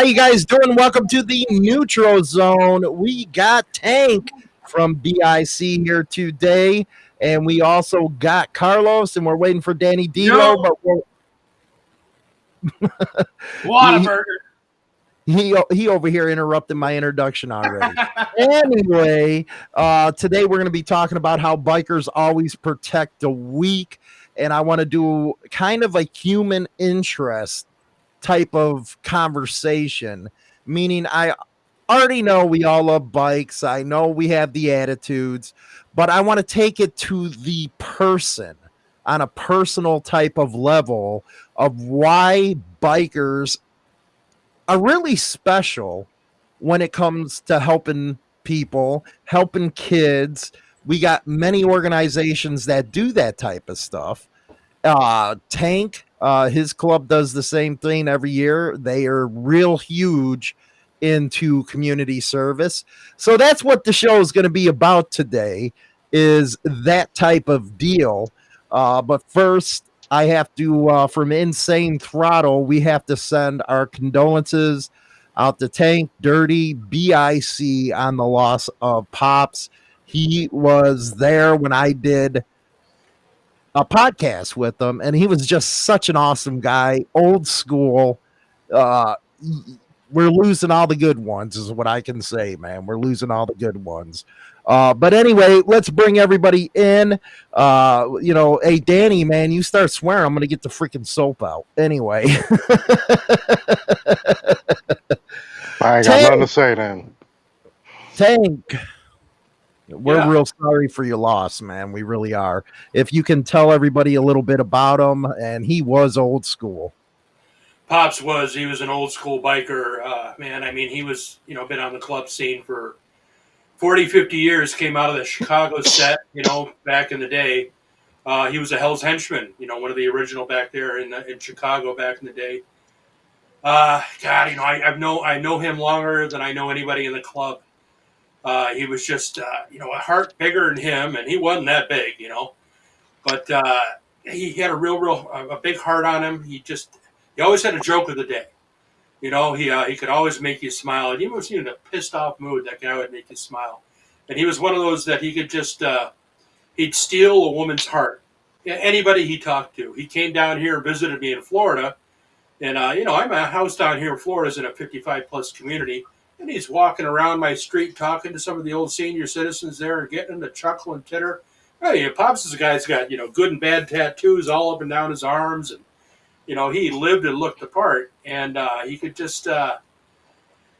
How you guys doing? Welcome to the Neutral Zone. We got Tank from BIC here today, and we also got Carlos, and we're waiting for Danny Dilo, but we're Whataburger. He, he over here interrupted my introduction already. anyway, uh, today we're going to be talking about how bikers always protect the weak, and I want to do kind of a human interest type of conversation, meaning I already know we all love bikes. I know we have the attitudes, but I want to take it to the person on a personal type of level of why bikers are really special when it comes to helping people, helping kids. We got many organizations that do that type of stuff. Uh, Tank uh, his club does the same thing every year. They are real huge into community service. So that's what the show is going to be about today is that type of deal. Uh, but first, I have to, uh, from Insane Throttle, we have to send our condolences out to Tank Dirty BIC on the loss of Pops. He was there when I did a podcast with him, and he was just such an awesome guy, old school. Uh, we're losing all the good ones, is what I can say, man. We're losing all the good ones. Uh, but anyway, let's bring everybody in. Uh, you know, hey Danny, man, you start swearing, I'm gonna get the freaking soap out. Anyway, I ain't got Tank, nothing to say then. Tank. We're yeah. real sorry for your loss, man. We really are. If you can tell everybody a little bit about him, and he was old school. Pops was. He was an old school biker, uh, man. I mean, he was, you know, been on the club scene for 40, 50 years. Came out of the Chicago set, you know, back in the day. Uh, he was a Hell's Henchman, you know, one of the original back there in in Chicago back in the day. Uh, God, you know, I, I've know I know him longer than I know anybody in the club. Uh, he was just, uh, you know, a heart bigger than him, and he wasn't that big, you know. But uh, he had a real, real, a big heart on him. He just, he always had a joke of the day. You know, he uh, he could always make you smile. And even he was in a pissed off mood, that guy would make you smile. And he was one of those that he could just, uh, he'd steal a woman's heart. Anybody he talked to. He came down here and visited me in Florida. And, uh, you know, I'm a house down here in Florida is in a 55 plus community and he's walking around my street talking to some of the old senior citizens there and getting them to chuckle and titter. Hey, Pops is a guy's got, you know, good and bad tattoos all up and down his arms. And, you know, he lived and looked the part. And uh, he could just, uh,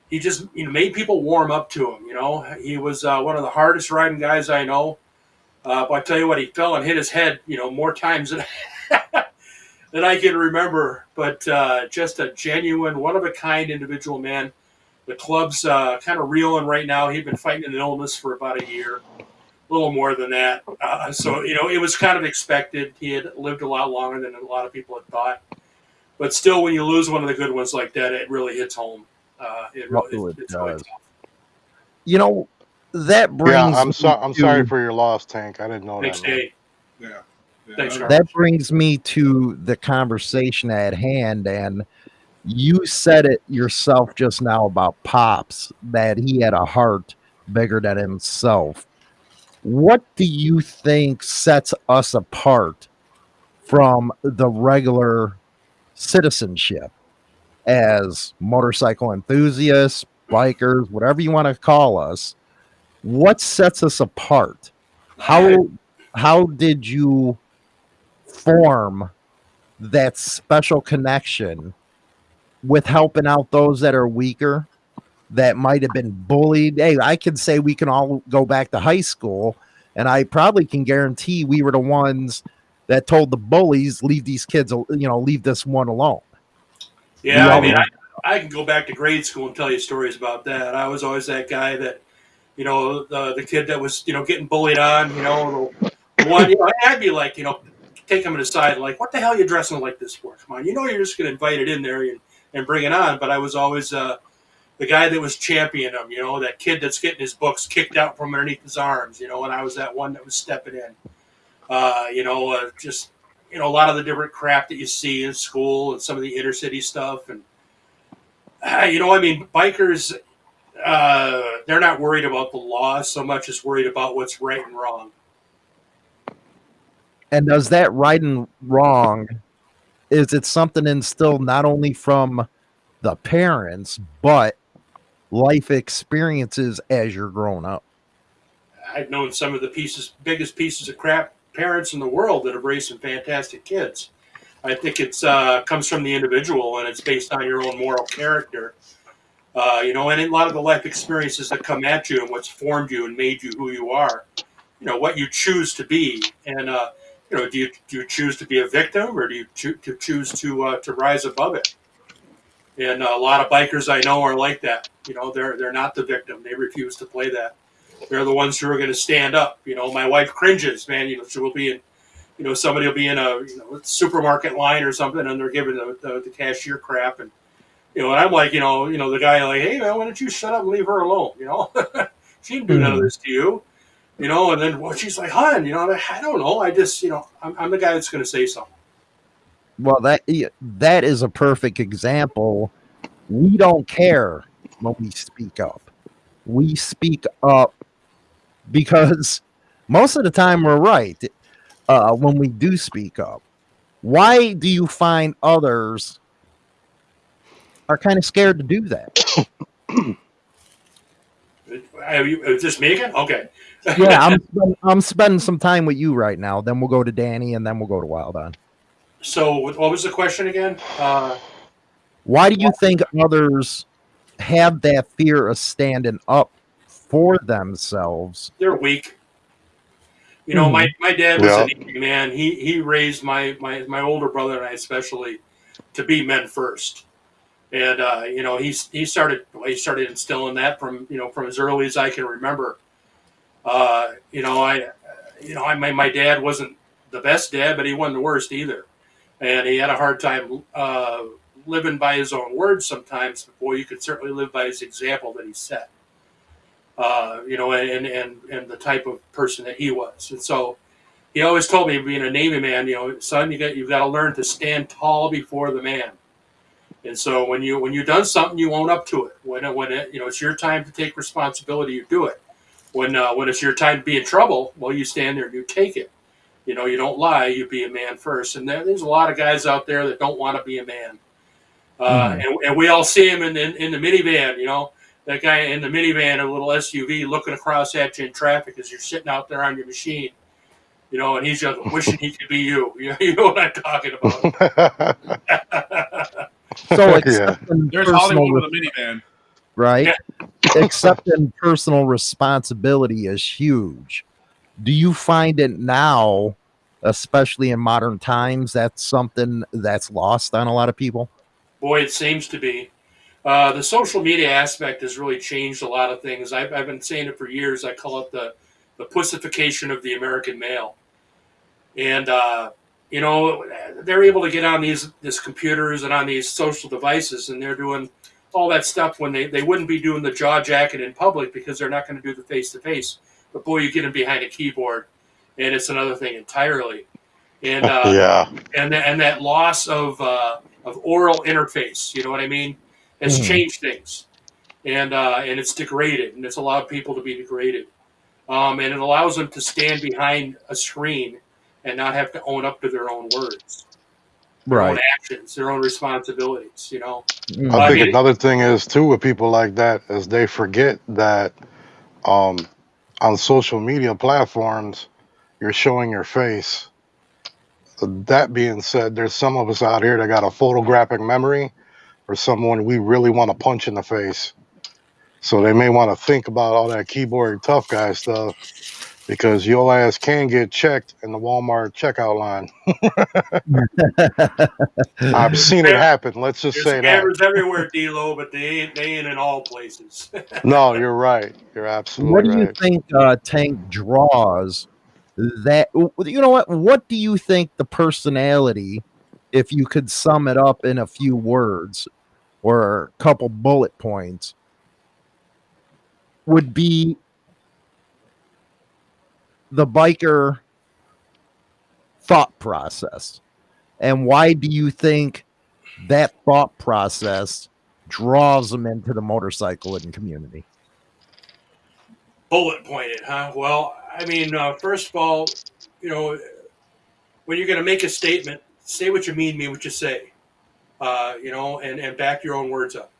he just, you know, made people warm up to him. You know, he was uh, one of the hardest riding guys I know. Uh, but I tell you what, he fell and hit his head, you know, more times than, than I can remember. But uh, just a genuine, one of a kind individual man the club's uh, kind of reeling right now. He'd been fighting an illness for about a year, a little more than that. Uh, so, you know, it was kind of expected. He had lived a lot longer than a lot of people had thought. But still, when you lose one of the good ones like that, it really hits home. Uh, it really, it, it's does. You know, that brings. Yeah, I'm sorry. I'm sorry for your loss, Tank. I didn't know Thanks, that. Dave. Yeah. yeah. Thanks, that brings me to the conversation at hand, and you said it yourself just now about Pops that he had a heart bigger than himself. What do you think sets us apart from the regular citizenship as motorcycle enthusiasts, bikers, whatever you want to call us? What sets us apart? How how did you form that special connection with helping out those that are weaker that might have been bullied. Hey, I can say we can all go back to high school, and I probably can guarantee we were the ones that told the bullies, leave these kids, you know, leave this one alone. Yeah, I mean, I, I, can go back to grade school and tell you stories about that. I was always that guy that, you know, the, the kid that was, you know, getting bullied on, you know, the one, you know, I'd be like, you know, take him aside, like, what the hell are you dressing like this for? Come on, you know, you're just going to invite it in there and and bring it on. But I was always uh, the guy that was championing him, you know, that kid that's getting his books kicked out from underneath his arms, you know, and I was that one that was stepping in. Uh, you know, uh, just, you know, a lot of the different crap that you see in school and some of the inner city stuff. And Uh, you know, I mean, bikers, uh, they're not worried about the law so much as worried about what's right and wrong. And does that right and wrong, is it something instilled not only from the parents, but life experiences as you're growing up? I've known some of the pieces, biggest pieces of crap parents in the world that have raised some fantastic kids. I think it's uh, comes from the individual and it's based on your own moral character. Uh, you know, and a lot of the life experiences that come at you and what's formed you and made you who you are. You know, what you choose to be, and uh, you know, do you do you choose to be a victim or do you cho- to choose to uh, to rise above it? And a lot of bikers I know are like that. You know, they're they're not the victim. They refuse to play that. They're the ones who are going to stand up. You know, my wife cringes, man. You know, she will be in you know, somebody will be in a you know, supermarket line or something, and they're giving the, the, the, cashier crap, and you know, and I'm like, you know, you know, the guy like, hey man, why don't you shut up and leave her alone? You know, she didn't do mm-hmm. none of hmm. this to you, you know. And then well, she's like, hon, you know, like, I don't know, I just, you know, I'm, I'm the guy that's going to say something. Well, that that is a perfect example. We don't care when we speak up. We speak up because most of the time we're right uh, when we do speak up. Why do you find others are kind of scared to do that? Are you, is this me again? Okay. Yeah, I'm, I'm spending some time with you right now. Then we'll go to Danny, and then we'll go to Wild On. So, what was the question again? Uh, Why do you think others have that fear of standing up for themselves? They're weak. You know, my, my dad was yeah. an Navy man. He he raised my, my my older brother and I especially to be men first. And uh, you know, he's he started he started instilling that from you know from as early as I can remember. Uh, you know, I you know, I my, my dad wasn't the best dad, but he wasn't the worst either. And he had a hard time uh, living by his own words sometimes. But boy, you could certainly live by his example that he set uh, you know, and, and, and the type of person that he was. And so he always told me, being a Navy man, you know, son, you got, you've got to learn to stand tall before the man. And so when you, when you've done something, you own up to it. When, when it, you know, it's your time to take responsibility, you do it. When, uh, when it's your time to be in trouble, well, you stand there and you take it. You know, you don't lie, you be a man first. And there, there's a lot of guys out there that don't want to be a man. Uh, mm-hmm. and, and we all see him in, in, in the minivan, you know, that guy in the minivan, a little SUV, looking across at you in traffic as you're sitting out there on your machine. You know, and he's just wishing he could be you. You know what I'm talking about. so yeah. there's Hollywood with a minivan, right? Yeah. Accepting personal responsibility is huge. Do you find it now, especially in modern times, that's something that's lost on a lot of people? Boy, it seems to be. Uh, the social media aspect has really changed a lot of things. I've, I've been saying it for years. I call it the, the pussification of the American male. And, uh, you know, they're able to get on these, these computers and on these social devices, and they're doing all that stuff when they, they wouldn't be doing the jaw jacket in public because they're not going to do the face to face. But boy, you get them behind a keyboard, and it's another thing entirely. And uh, yeah, and and that loss of uh, of oral interface. You know what I mean? has mm-hmm. changed things, and uh, and it's degraded, and it's allowed people to be degraded, um, and it allows them to stand behind a screen and not have to own up to their own words, their right. own actions, their own responsibilities. You know. Mm-hmm. I think I mean, another thing is too with people like that is they forget that um, on social media platforms you're showing your face. That being said, there's some of us out here that got a photographic memory or someone we really want to punch in the face. So they may want to think about all that keyboard tough guy stuff because your ass can get checked in the Walmart checkout line. I've seen it happen. Let's just There's say that. There's everywhere, D-Lo, but they ain't, they ain't in all places. no, you're right. You're absolutely What do right. you think uh, Tank draws that, you know what, what do you think the personality, if you could sum it up in a few words, or a couple bullet points would be the biker thought process. And why do you think that thought process draws them into the motorcycle and community? Bullet pointed, huh? Well, I mean, uh, first of all, you know, when you're going to make a statement, say what you mean, mean what you say, uh, you know, and, and back your own words up.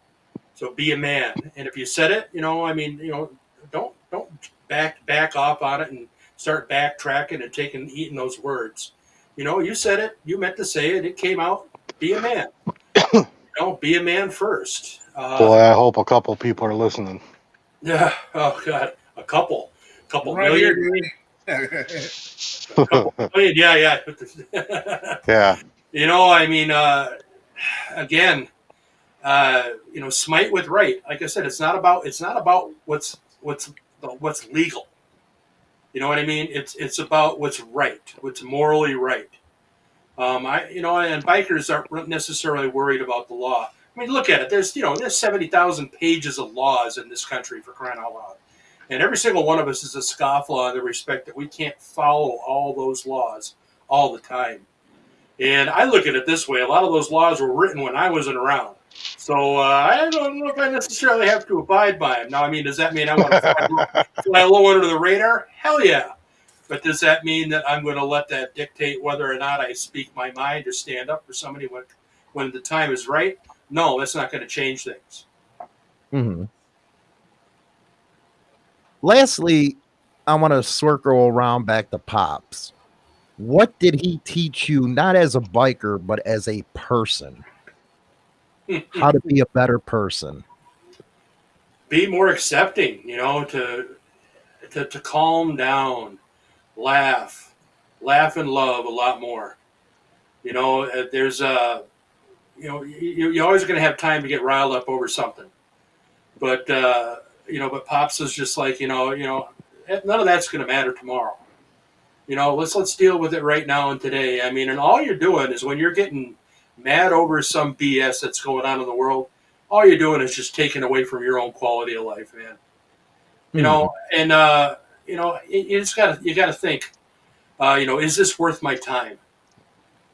So be a man. And if you said it, you know, I mean, you know, don't don't back back off on it and start backtracking and taking eating those words. You know, you said it, you meant to say it, it came out. Be a man. you know, be a man first. Uh, Boy, I hope a couple people are listening. Yeah. Oh God, a couple, couple right million. Here, couple million. Yeah, yeah. yeah. You know, I mean, uh, again, uh, you know, smite with right. Like I said, it's not about it's not about what's what's what's legal. You know what I mean? It's it's about what's right, what's morally right. Um, I you know, and bikers aren't necessarily worried about the law. I mean, look at it. There's you know, there's seventy thousand pages of laws in this country for crying out loud, and every single one of us is a scofflaw in the respect that we can't follow all those laws all the time. And I look at it this way: a lot of those laws were written when I wasn't around. So uh, I don't know if I necessarily have to abide by them. Now, I mean, does that mean I want to fly, fly low under the radar? Hell yeah. But does that mean that I'm going to let that dictate whether or not I speak my mind or stand up for somebody when, when the time is right? No, that's not going to change things. Mm-hmm. Lastly, I want to circle around back to Pops. What did he teach you, not as a biker, but as a person? How to be a better person. Be more accepting you know to to, to calm down laugh laugh and love a lot more. You know uh, there's a you know you, you're always going to have time to get riled up over something. But uh you know but pops is just like you know you know eh, none of that's going to matter tomorrow. You know let's let's deal with it right now and today. I mean and all you're doing is when you're getting mad over some BS that's going on in the world, all you're doing is just taking away from your own quality of life, man. You mm know, hmm. and uh, you know, you, you just gotta you gotta think, uh, you know, is this worth my time?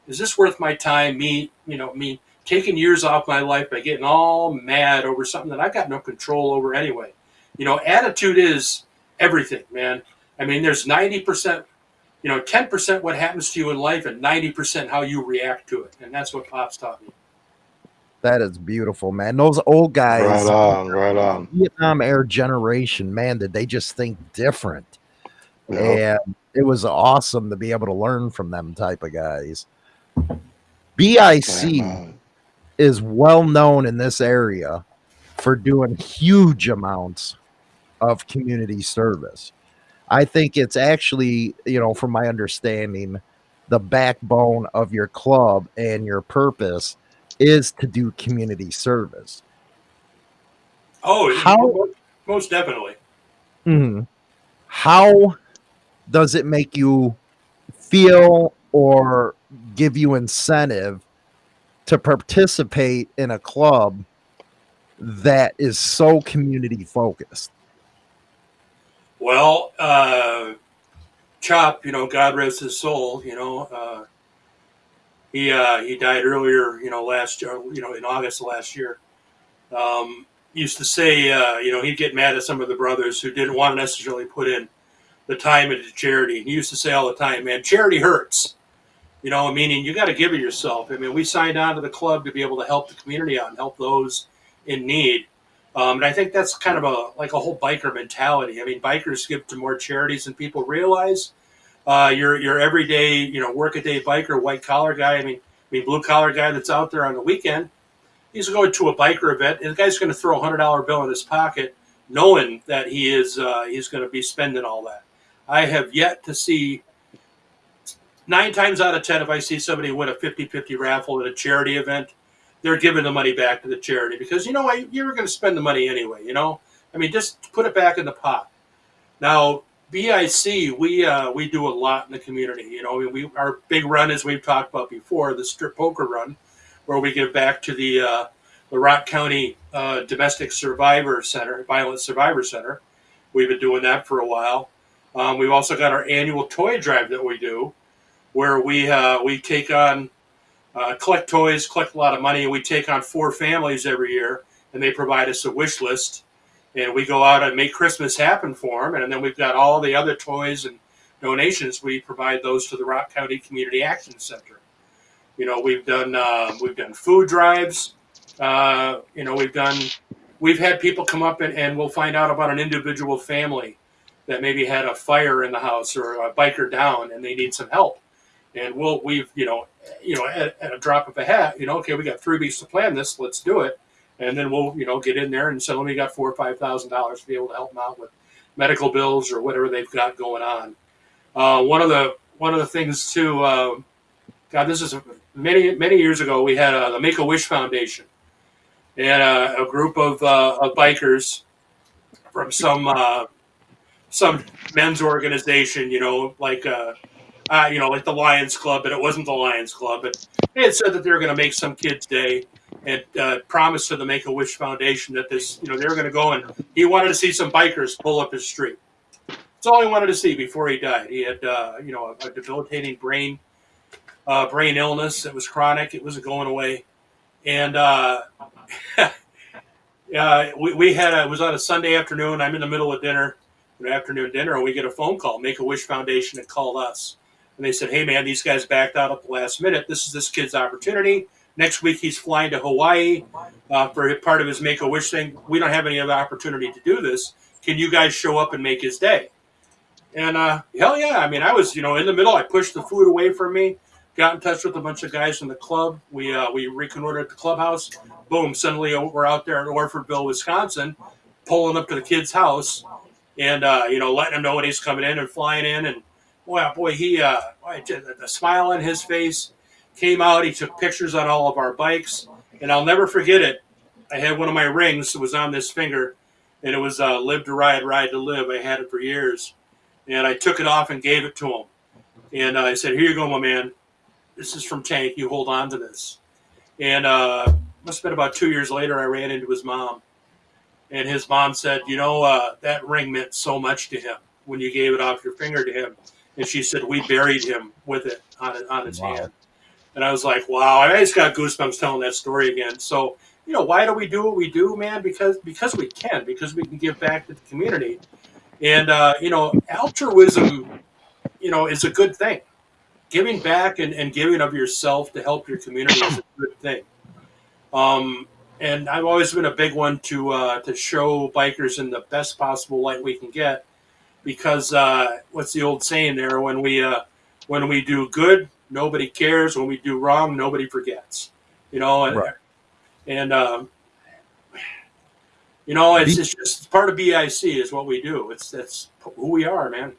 Is this worth my time? Me, you know, me taking years off my life by getting all mad over something that I've got no control over anyway. You know, attitude is everything, man. I mean, there's ninety percent you know, 10% what happens to you in life and 90% how you react to it. And that's what Pops taught me. That is beautiful, man. Those old guys, right on, right on. Vietnam Air generation, man, did they just think different? Yep. And it was awesome to be able to learn from them type of guys. BIC is well known in this area for doing huge amounts of community service. I think it's actually, you know, from my understanding, the backbone of your club and your purpose is to do community service. Oh, how most definitely. Mm-hmm. How does it make you feel or give you incentive to participate in a club that is so community focused? Well, uh, Chop, you know, God rest his soul. You know, uh, he uh, he died earlier. You know, last year. You know, in August last year. Um, used to say, uh, you know, he'd get mad at some of the brothers who didn't want to necessarily put in the time into charity. He used to say all the time, "Man, charity hurts." You know, meaning you got to give it yourself. I mean, we signed on to the club to be able to help the community out and help those in need. Um, and I think that's kind of a like a whole biker mentality. I mean, bikers give to more charities than people realize. Uh, your your everyday, you know, work a day biker, white collar guy. I mean, I mean, blue collar guy that's out there on the weekend. He's going to a biker event, and the guy's going to throw a hundred dollar bill in his pocket, knowing that he is uh, he's going to be spending all that. I have yet to see nine times out of ten, if I see somebody win a 50-50 raffle at a charity event, they're giving the money back to the charity because you know what you were going to spend the money anyway. You know, I mean, just put it back in the pot. Now, BIC, we uh, we do a lot in the community. You know, we, our big run, as we've talked about before, the strip poker run, where we give back to the uh, the Rock County uh, Domestic Survivor Center, Violent Survivor Center. We've been doing that for a while. Um, we've also got our annual toy drive that we do, where we uh, we take on uh, collect toys, collect a lot of money, and we take on four families every year and they provide us a wish list, and we go out and make Christmas happen for them. And then we've got all the other toys and donations. We provide those to the Rock County Community Action Center. You know, we've done uh, we've done food drives. Uh, you know, we've done we've had people come up and, and we'll find out about an individual family that maybe had a fire in the house or a biker down and they need some help. And we'll we've you know you know at, at a drop of a hat you know okay we got three weeks to plan this let's do it and then we'll you know get in there and sell. We got four or five thousand dollars to be able to help them out with medical bills or whatever they've got going on. Uh, one of the one of the things too, uh, God, this is many many years ago. We had uh, the Make a Wish Foundation and uh, a group of, uh, of bikers from some uh, some men's organization, you know, like uh, you know, like the Lions Club, but it wasn't the Lions Club. But they had said that they were going to make some kids' day and uh, promised to the Make a Wish Foundation that this, you know, they were going to go and he wanted to see some bikers pull up his street. That's all he wanted to see before he died. He had, uh, you know, a, a debilitating brain uh, brain illness. It was chronic. It wasn't going away, and uh, we, we had a, it was on a Sunday afternoon. I'm in the middle of dinner, an afternoon dinner, and we get a phone call. Make a Wish Foundation had called us, and they said, "Hey, man, these guys backed out at the last minute. This is this kid's opportunity. Next week, he's flying to Hawaii uh, for part of his Make a Wish thing. We don't have any other opportunity to do this. Can you guys show up and make his day?" And uh, hell yeah! I mean, I was you know in the middle. I pushed the food away from me got in touch with a bunch of guys from the club. We uh, we reconnoitered the clubhouse. Boom! Suddenly we're out there in Orfordville, Wisconsin, pulling up to the kid's house, and uh, you know letting him know when he's coming in and flying in. And wow, boy, he uh, the smile on his face came out. He took pictures on all of our bikes, and I'll never forget it. I had one of my rings that was on this finger, and it was uh, "Live to Ride, Ride to Live." I had it for years, and I took it off and gave it to him. And uh, I said, "Here you go, my man this is from Tank. You hold on to this. And uh, must have been about two years later, I ran into his mom. And his mom said, You know, uh, that ring meant so much to him when you gave it off your finger to him. And she said, We buried him with it on, on his wow. hand. And I was like, Wow, I just got goosebumps telling that story again. So, you know, why do we do what we do, man? Because because we can, because we can give back to the community. And, uh, you know, altruism, you know, is a good thing giving back and, and giving of yourself to help your community is a good thing. Um, and I've always been a big one to uh, to show bikers in the best possible light we can get, because uh, what's the old saying there? When we uh, when we do good, nobody cares. When we do wrong, nobody forgets. You know, and right. and um, you know, it's, it's just part of BIC is what we do. It's that's who we are, man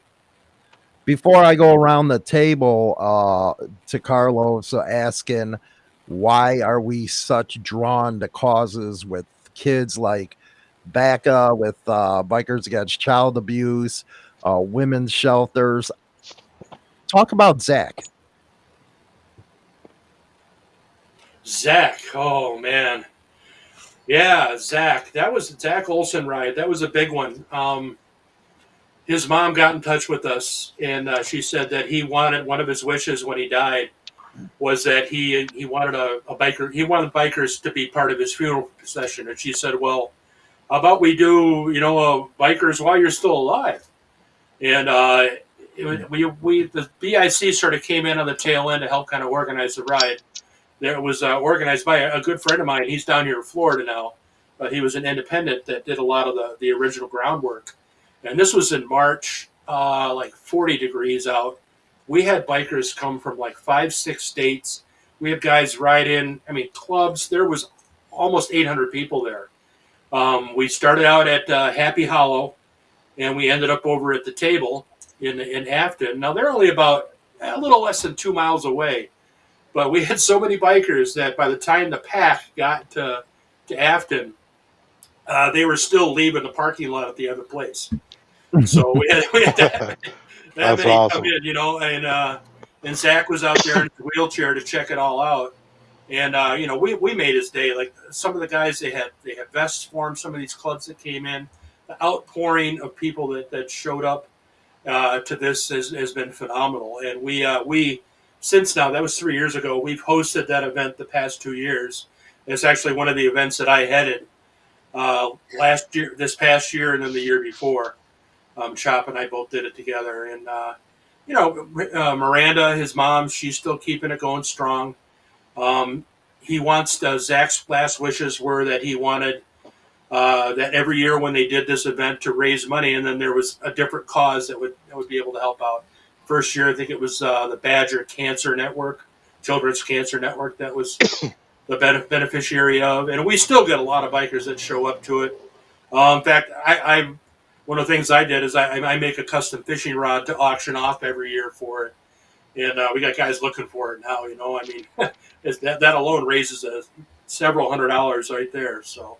before I go around the table uh, to Carlos uh, asking why are we such drawn to causes with kids like BACA, with uh, Bikers Against Child Abuse, uh, women's shelters. Talk about Zach. Zach, oh man, yeah, Zach. That was Zach Olson ride. That was a big one. Um, his mom got in touch with us, and uh, she said that he wanted one of his wishes when he died was that he he wanted a, a, biker he wanted bikers to be part of his funeral procession, and she said, "Well, how about we do you know bikers while you're still alive?" And uh, we we the BIC sort of came in on the tail end to help kind of organize the ride. There was uh, organized by a, a good friend of mine. He's down here in Florida now, but he was an independent that did a lot of the the original groundwork and this was in March, uh, like 40 degrees out. We had bikers come from like five, six states. We had guys ride in, I mean, clubs. There was almost 800 people there. Um, we started out at uh, Happy Hollow, and we ended up over at the table in in Afton. Now they're only about a little less than two miles away, but we had so many bikers that by the time the pack got to to Afton, uh, they were still leaving the parking lot at the other place. So we had, we had that, many awesome. come in, you know, and uh, and Zach was out there in his wheelchair to check it all out. And uh, you know, we, we made his day. Like some of the guys, they had they had vests for him. Some of these clubs that came in, the outpouring of people that, that showed up uh, to this has, has been phenomenal. And we uh, we since now that was three years ago. We've hosted that event the past two years. It's actually one of the events that I headed uh, last year, this past year, and then the year before. Um, Chop and I both did it together, and uh, you know, uh, Miranda, his mom, she's still keeping it going strong. Um, he wants uh, Zach's last wishes were that he wanted uh, that every year when they did this event to raise money, and then there was a different cause that would that would be able to help out. First year, I think it was uh, the Badger Cancer Network, Children's Cancer Network, that was the beneficiary of, and we still get a lot of bikers that show up to it. Uh, in fact, I, I one of the things I did is I, I, make a custom fishing rod to auction off every year for it, and uh, we got guys looking for it now. You know, I mean, that that alone raises a several hundred dollars right there. So,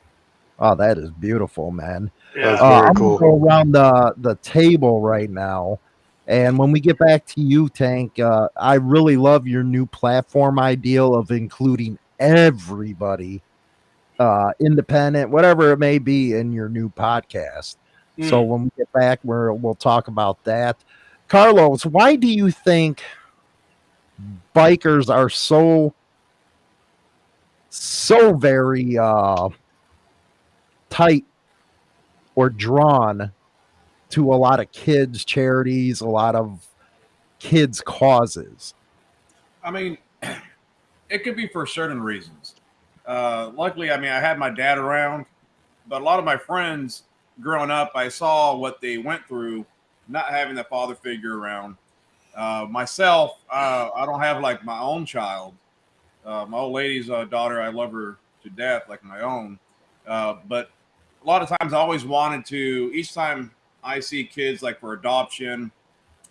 oh, that is beautiful, man. Yeah. Uh, I'm cool. gonna go around the the table right now. And when we get back to you, Tank, uh, I really love your new platform ideal of including everybody, uh, independent, whatever it may be, in your new podcast. So hmm. when we get back, we're, we'll talk about that. Carlos, why do you think bikers are so so very uh, tight or drawn to a lot of kids charities, a lot of kids causes? I mean, it could be for certain reasons. Uh, luckily, I mean, I had my dad around, but a lot of my friends growing up, I saw what they went through, not having that father figure around. Uh, myself, uh, I don't have like my own child. Uh, my old lady's uh, daughter, I love her to death, like my own. Uh, but a lot of times, I always wanted to. Each time I see kids like for adoption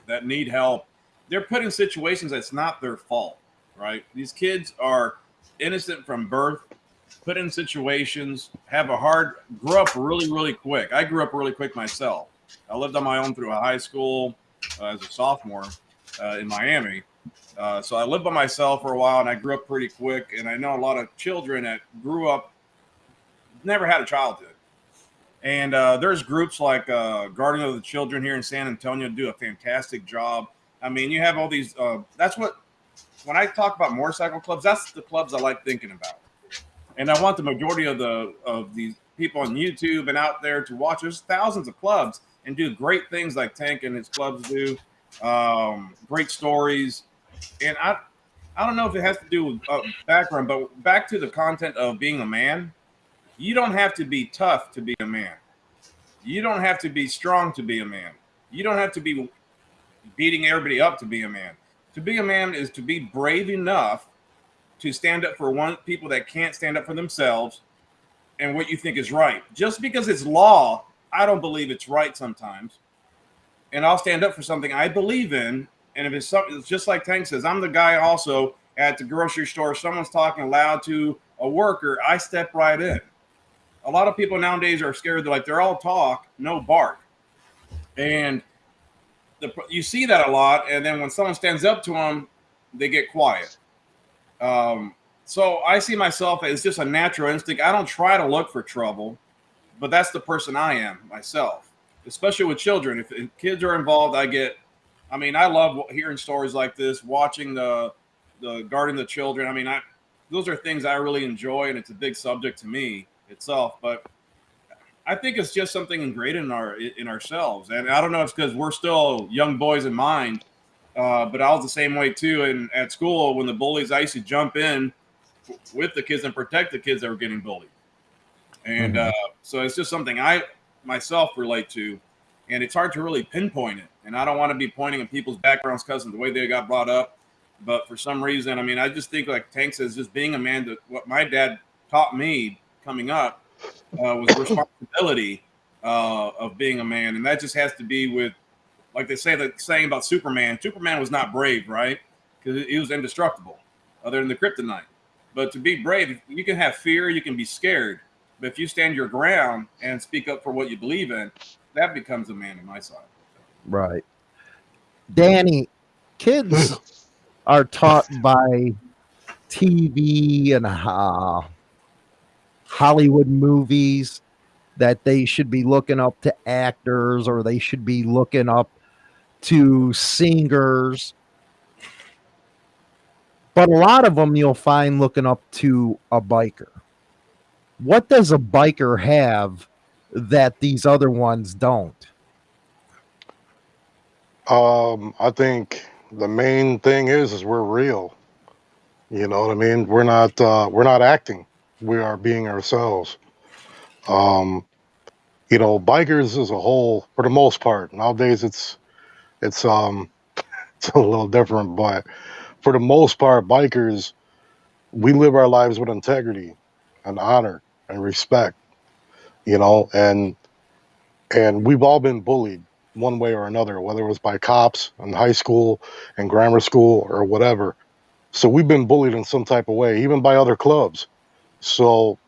that need help, they're put in situations that's not their fault, right? These kids are innocent from birth put in situations, have a hard, grew up really, really quick. I grew up really quick myself. I lived on my own through a high school uh, as a sophomore uh, in Miami. Uh, so I lived by myself for a while and I grew up pretty quick. And I know a lot of children that grew up, never had a childhood. And uh, there's groups like uh, Guardian of the Children here in San Antonio do a fantastic job. I mean, you have all these, uh, that's what, when I talk about motorcycle clubs, that's the clubs I like thinking about and I want the majority of the of these people on YouTube and out there to watch. There's thousands of clubs and do great things like Tank and his clubs do. Um, great stories, and I I don't know if it has to do with uh, background, but back to the content of being a man. You don't have to be tough to be a man. You don't have to be strong to be a man. You don't have to be beating everybody up to be a man. To be a man is to be brave enough to stand up for one people that can't stand up for themselves and what you think is right. Just because it's law, I don't believe it's right sometimes. And I'll stand up for something I believe in. And if it's something, it's just like Tank says, I'm the guy also at the grocery store. Someone's talking loud to a worker, I step right in. A lot of people nowadays are scared. They're like, they're all talk, no bark. And the, you see that a lot. And then when someone stands up to them, they get quiet. Um, so I see myself as just a natural instinct. I don't try to look for trouble, but that's the person I am myself, especially with children. If, if kids are involved, I get. I mean, I love hearing stories like this, watching the the guarding the children. I mean, I those are things I really enjoy, and it's a big subject to me itself. But I think it's just something ingrained in our in ourselves, and I don't know if it's because we're still young boys in mind uh, but I was the same way too. And at school, when the bullies, I used to jump in with the kids and protect the kids that were getting bullied. And mm-hmm. uh, so it's just something I myself relate to. And it's hard to really pinpoint it. And I don't want to be pointing at people's backgrounds because of the way they got brought up. But for some reason, I mean, I just think like Tank says, just being a man, that what my dad taught me coming up uh, was responsibility uh, of being a man. And that just has to be with like they say the saying about Superman. Superman was not brave, right? Because he was indestructible, other than the kryptonite. But to be brave, you can have fear, you can be scared, but if you stand your ground and speak up for what you believe in, that becomes a man in my side. Right, Danny. Kids are taught by TV and uh, Hollywood movies that they should be looking up to actors or they should be looking up to singers. But a lot of them you'll find looking up to a biker. What does a biker have that these other ones don't? Um, I think the main thing is is we're real. You know what I mean? We're not uh, we're not acting. We are being ourselves. Um, you know, bikers as a whole, for the most part, nowadays it's it's um it's a little different, but for the most part, bikers we live our lives with integrity and honor and respect. You know, and and we've all been bullied one way or another, whether it was by cops in high school and grammar school or whatever. So we've been bullied in some type of way, even by other clubs. So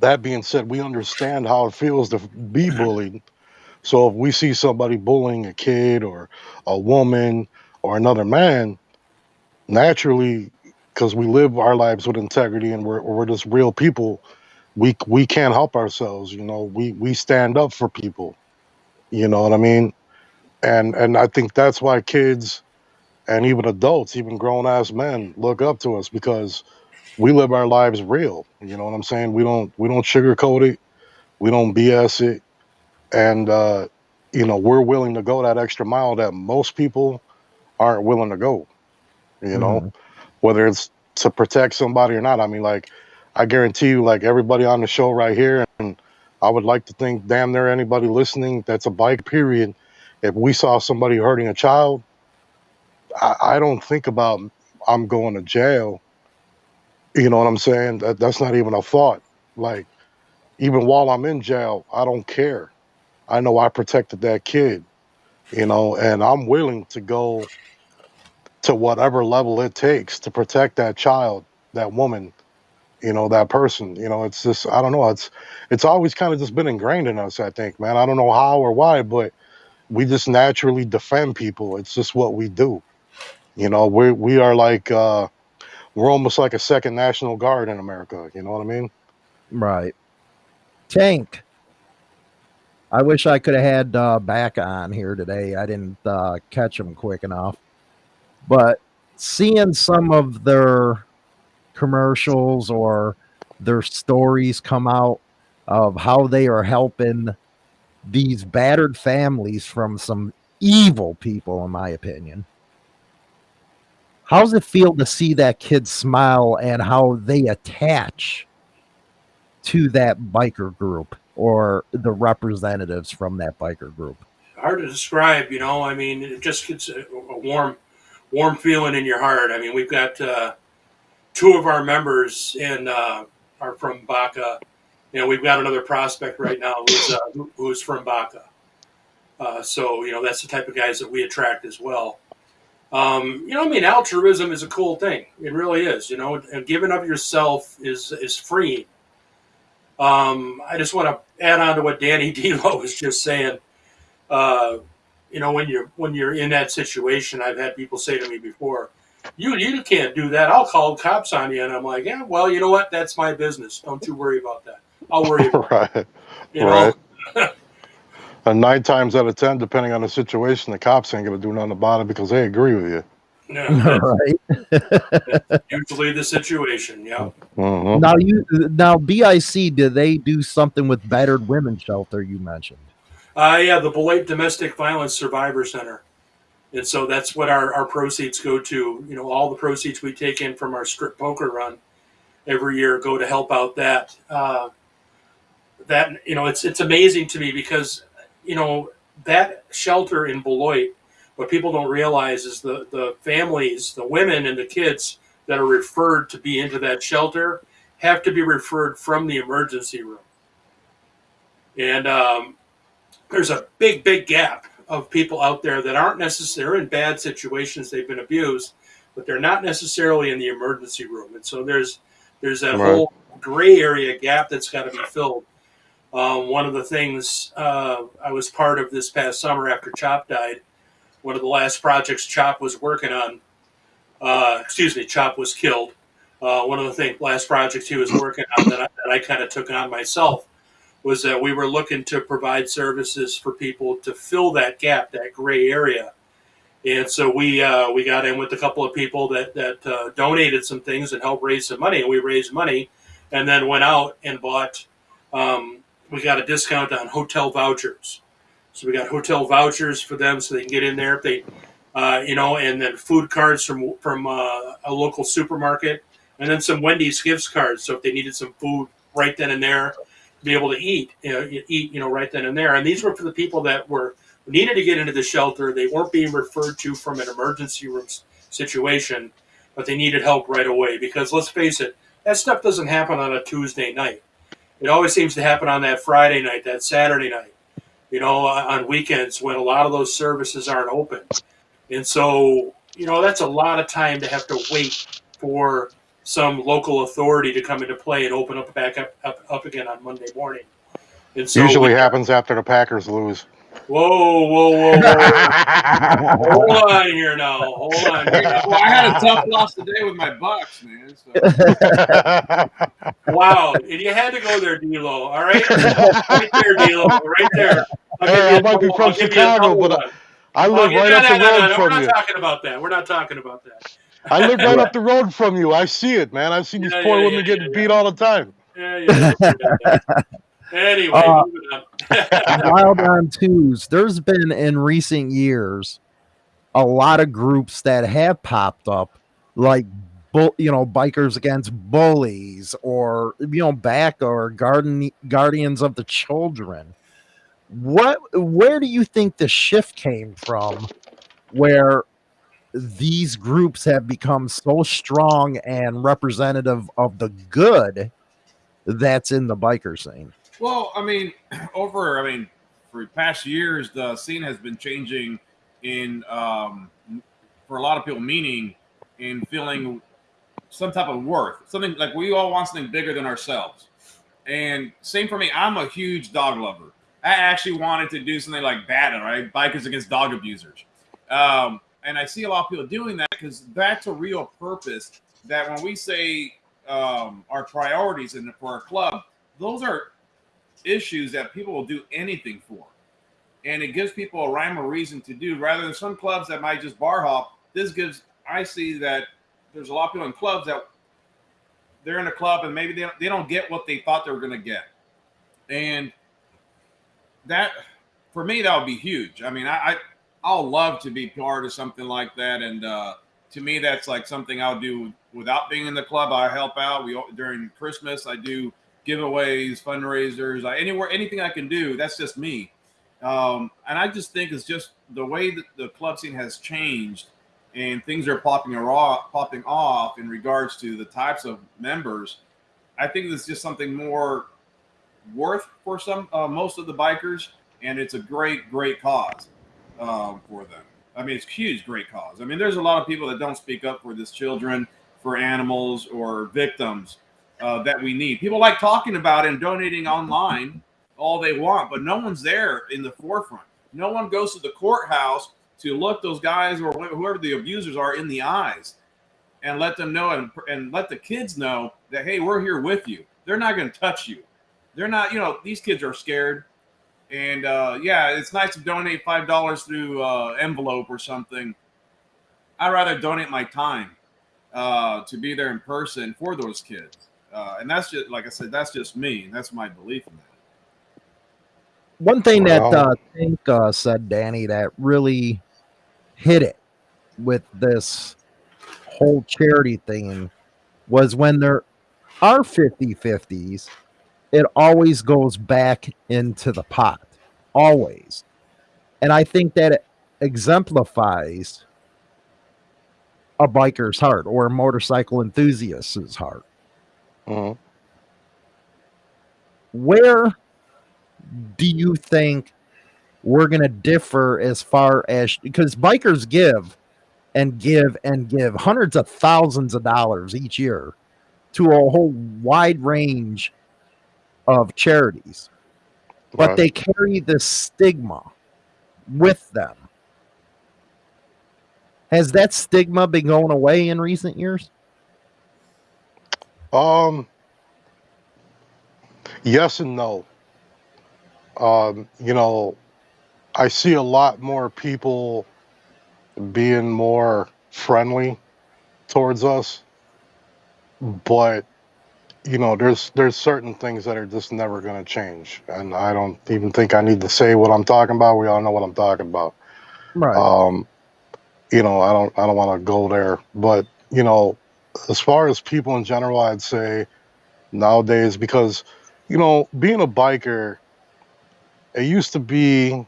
that being said, we understand how it feels to be bullied. So if we see somebody bullying a kid or a woman or another man, naturally, because we live our lives with integrity and we're, we're just real people, we we can't help ourselves. You know, we we stand up for people. You know what I mean? And and I think that's why kids and even adults, even grown ass men, look up to us because we live our lives real. You know what I'm saying? We don't we don't sugarcoat it, we don't BS it, and uh, you know we're willing to go that extra mile that most people aren't willing to go. You know, Mhm. whether it's to protect somebody or not. I mean, like I guarantee you, like everybody on the show right here, and I would like to think, damn near anybody listening that's a bike. Period. If we saw somebody hurting a child, I, I don't think about I'm going to jail. You know what I'm saying? That that's not even a thought. Like even while I'm in jail, I don't care. I know I protected that kid. You know, and I'm willing to go to whatever level it takes to protect that child, that woman, you know, that person. You know, it's just I don't know. It's it's always kind of just been ingrained in us. I think, man. I don't know how or why, but we just naturally defend people. It's just what we do. You know, we we are like uh, we're almost like a second national guard in America. You know what I mean? Right. Tank. I wish I could have had uh, back on here today. I didn't uh, catch him quick enough. But seeing some of their commercials or their stories come out of how they are helping these battered families from some evil people, in my opinion. How's it feel to see that kid smile and how they attach to that biker group or the representatives from that biker group? hard to describe. You know, I mean, it just gets a, warm, warm feeling in your heart. I mean, we've got uh, two of our members in uh, are from BACA. You know, we've got another prospect right now who's uh, who- who's from BACA. Uh, so you know, that's the type of guys that we attract as well. Um, you know, I mean, altruism is a cool thing. It really is. You know, and giving of yourself is is free. Um, I just want to add on to what Danny Dilo was just saying uh, you know, when you're when you're in that situation, I've had people say to me before, "You you can't do that. I'll call cops on you." And I'm like, "Yeah, well, you know what? That's my business. Don't you worry about that. I'll worry about it." right. You Right. And nine times out of ten, depending on the situation, the cops ain't gonna do nothing about it because they agree with you. Yeah, right. usually the situation. Yeah. hmm Now you now BIC do they do something with battered women shelter you mentioned? Uh, yeah, the Beloit Domestic Violence Survivor Center. And so that's what our, our proceeds go to. You know, all the proceeds we take in from our strip poker run every year go to help out that. Uh, that you know, it's it's amazing to me because you know that shelter in Beloit. What people don't realize is the the families, the women and the kids that are referred to be into that shelter have to be referred from the emergency room. And um, there's a big, big gap of people out there that aren't necessarily in bad situations. They've been abused, but they're not necessarily in the emergency room. And so there's there's that Right. whole gray area gap that's got to be filled. Um, one of the things uh, I was part of this past summer after Chop died, one of the last projects Chop was working on, uh, excuse me, Chop was killed. Uh, one of the thing, last projects he was working on that I, that I kind of took on myself was that we were looking to provide services for people to fill that gap, that gray area. And so we uh, we got in with a couple of people that that uh, donated some things and helped raise some money, and we raised money and then went out and bought. Um, we got a discount on hotel vouchers, so we got hotel vouchers for them so they can get in there if they, uh, you know, and then food cards from from uh, a local supermarket, and then some Wendy's gift cards. So if they needed some food right then and there, be able to eat, you know, eat, you know, right then and there. And these were for the people that were needed to get into the shelter. They weren't being referred to from an emergency room situation, but they needed help right away. Because let's face it, that stuff doesn't happen on a Tuesday night. It always seems to happen on that Friday night, that Saturday night, you know, on weekends when a lot of those services aren't open. And so, you know, that's a lot of time to have to wait for some local authority to come into play and open up back up, up, up again on Monday morning. And so usually happens after the Packers lose. Whoa, whoa, whoa, whoa. Hold on here now. Hold on. Well, I had a tough loss today with my Bucks, man. So. wow. And you had to go there, D'Lo. All right? Right there, D'Lo. Right there. Hey, I might be from Chicago, but I, I live right up the road no, from you. We're not talking about that. We're not talking about that. I live right up the road from you. I see it, man. I've seen yeah, these poor yeah, women yeah, getting beat all the time. Yeah, yeah. Anyway, uh, wild on twos. There's been in recent years a lot of groups that have popped up, like you know, bikers against bullies, or you know, BACA garden guardians of the children. What? Where do you think the shift came from? Where these groups have become so strong and representative of the good that's in the biker scene. Well, I mean, over I mean, for past years, the scene has been changing in um, for a lot of people, meaning in feeling some type of worth, something like we all want something bigger than ourselves. And same for me. I'm a huge dog lover. I actually wanted to do something like BADA, right? Bikers Against Dog Abusers. Um, and I see a lot of people doing that because that's a real purpose. That when we say um, our priorities and for our club, those are issues that people will do anything for. And it gives people a rhyme or reason to do rather than some clubs that might just bar hop. This gives, I see that there's a lot of people in clubs that they're in a club and maybe they don't, they don't get what they thought they were going to get. And that, for me, that would be huge. I mean, I, I, I'll love to be part of something like that. And uh, to me, that's like something I'll do without being in the club. I help out. We during Christmas, I do giveaways, fundraisers, I, anywhere, anything I can do. That's just me. Um, and I just think it's just the way that the club scene has changed and things are popping off, popping off in regards to the types of members. I think it's just something more worth for some, uh, most of the bikers, and it's a great, great cause um, for them. I mean, it's huge, great cause. I mean, there's a lot of people that don't speak up for these children, for animals, or victims uh, that we need. People like talking about and donating online all they want, but no one's there in the forefront. No one goes to the courthouse to look those guys or whoever the abusers are in the eyes and let them know and, and let the kids know that, hey, we're here with you. They're not going to touch you. They're not, you know, these kids are scared. And uh, yeah, it's nice to donate five dollars through uh, envelope or something. I'd rather donate my time uh, to be there in person for those kids. Uh, and that's just like I said, that's just me. That's my belief in that. One thing that uh, I think uh, said Danny that really hit it with this whole charity thing was when there are 50 50s, it always goes back into the pot. Always. And I think that it exemplifies a biker's heart or a motorcycle enthusiast's heart. Mm-hmm. Where do you think we're going to differ as far as because bikers give and give and give hundreds of thousands of dollars each year to a whole wide range of charities, but they carry the stigma with them. Has that stigma been going away in recent years? Um, yes and no. Um, you know, I see a lot more people being more friendly towards us, but you know, there's there's certain things that are just never going to change, and I don't even think I need to say what I'm talking about. We all know what I'm talking about. Right. Um, you know, I don't I don't want to go there, but you know, as far as people in general, I'd say nowadays because you know, being a biker, it used to be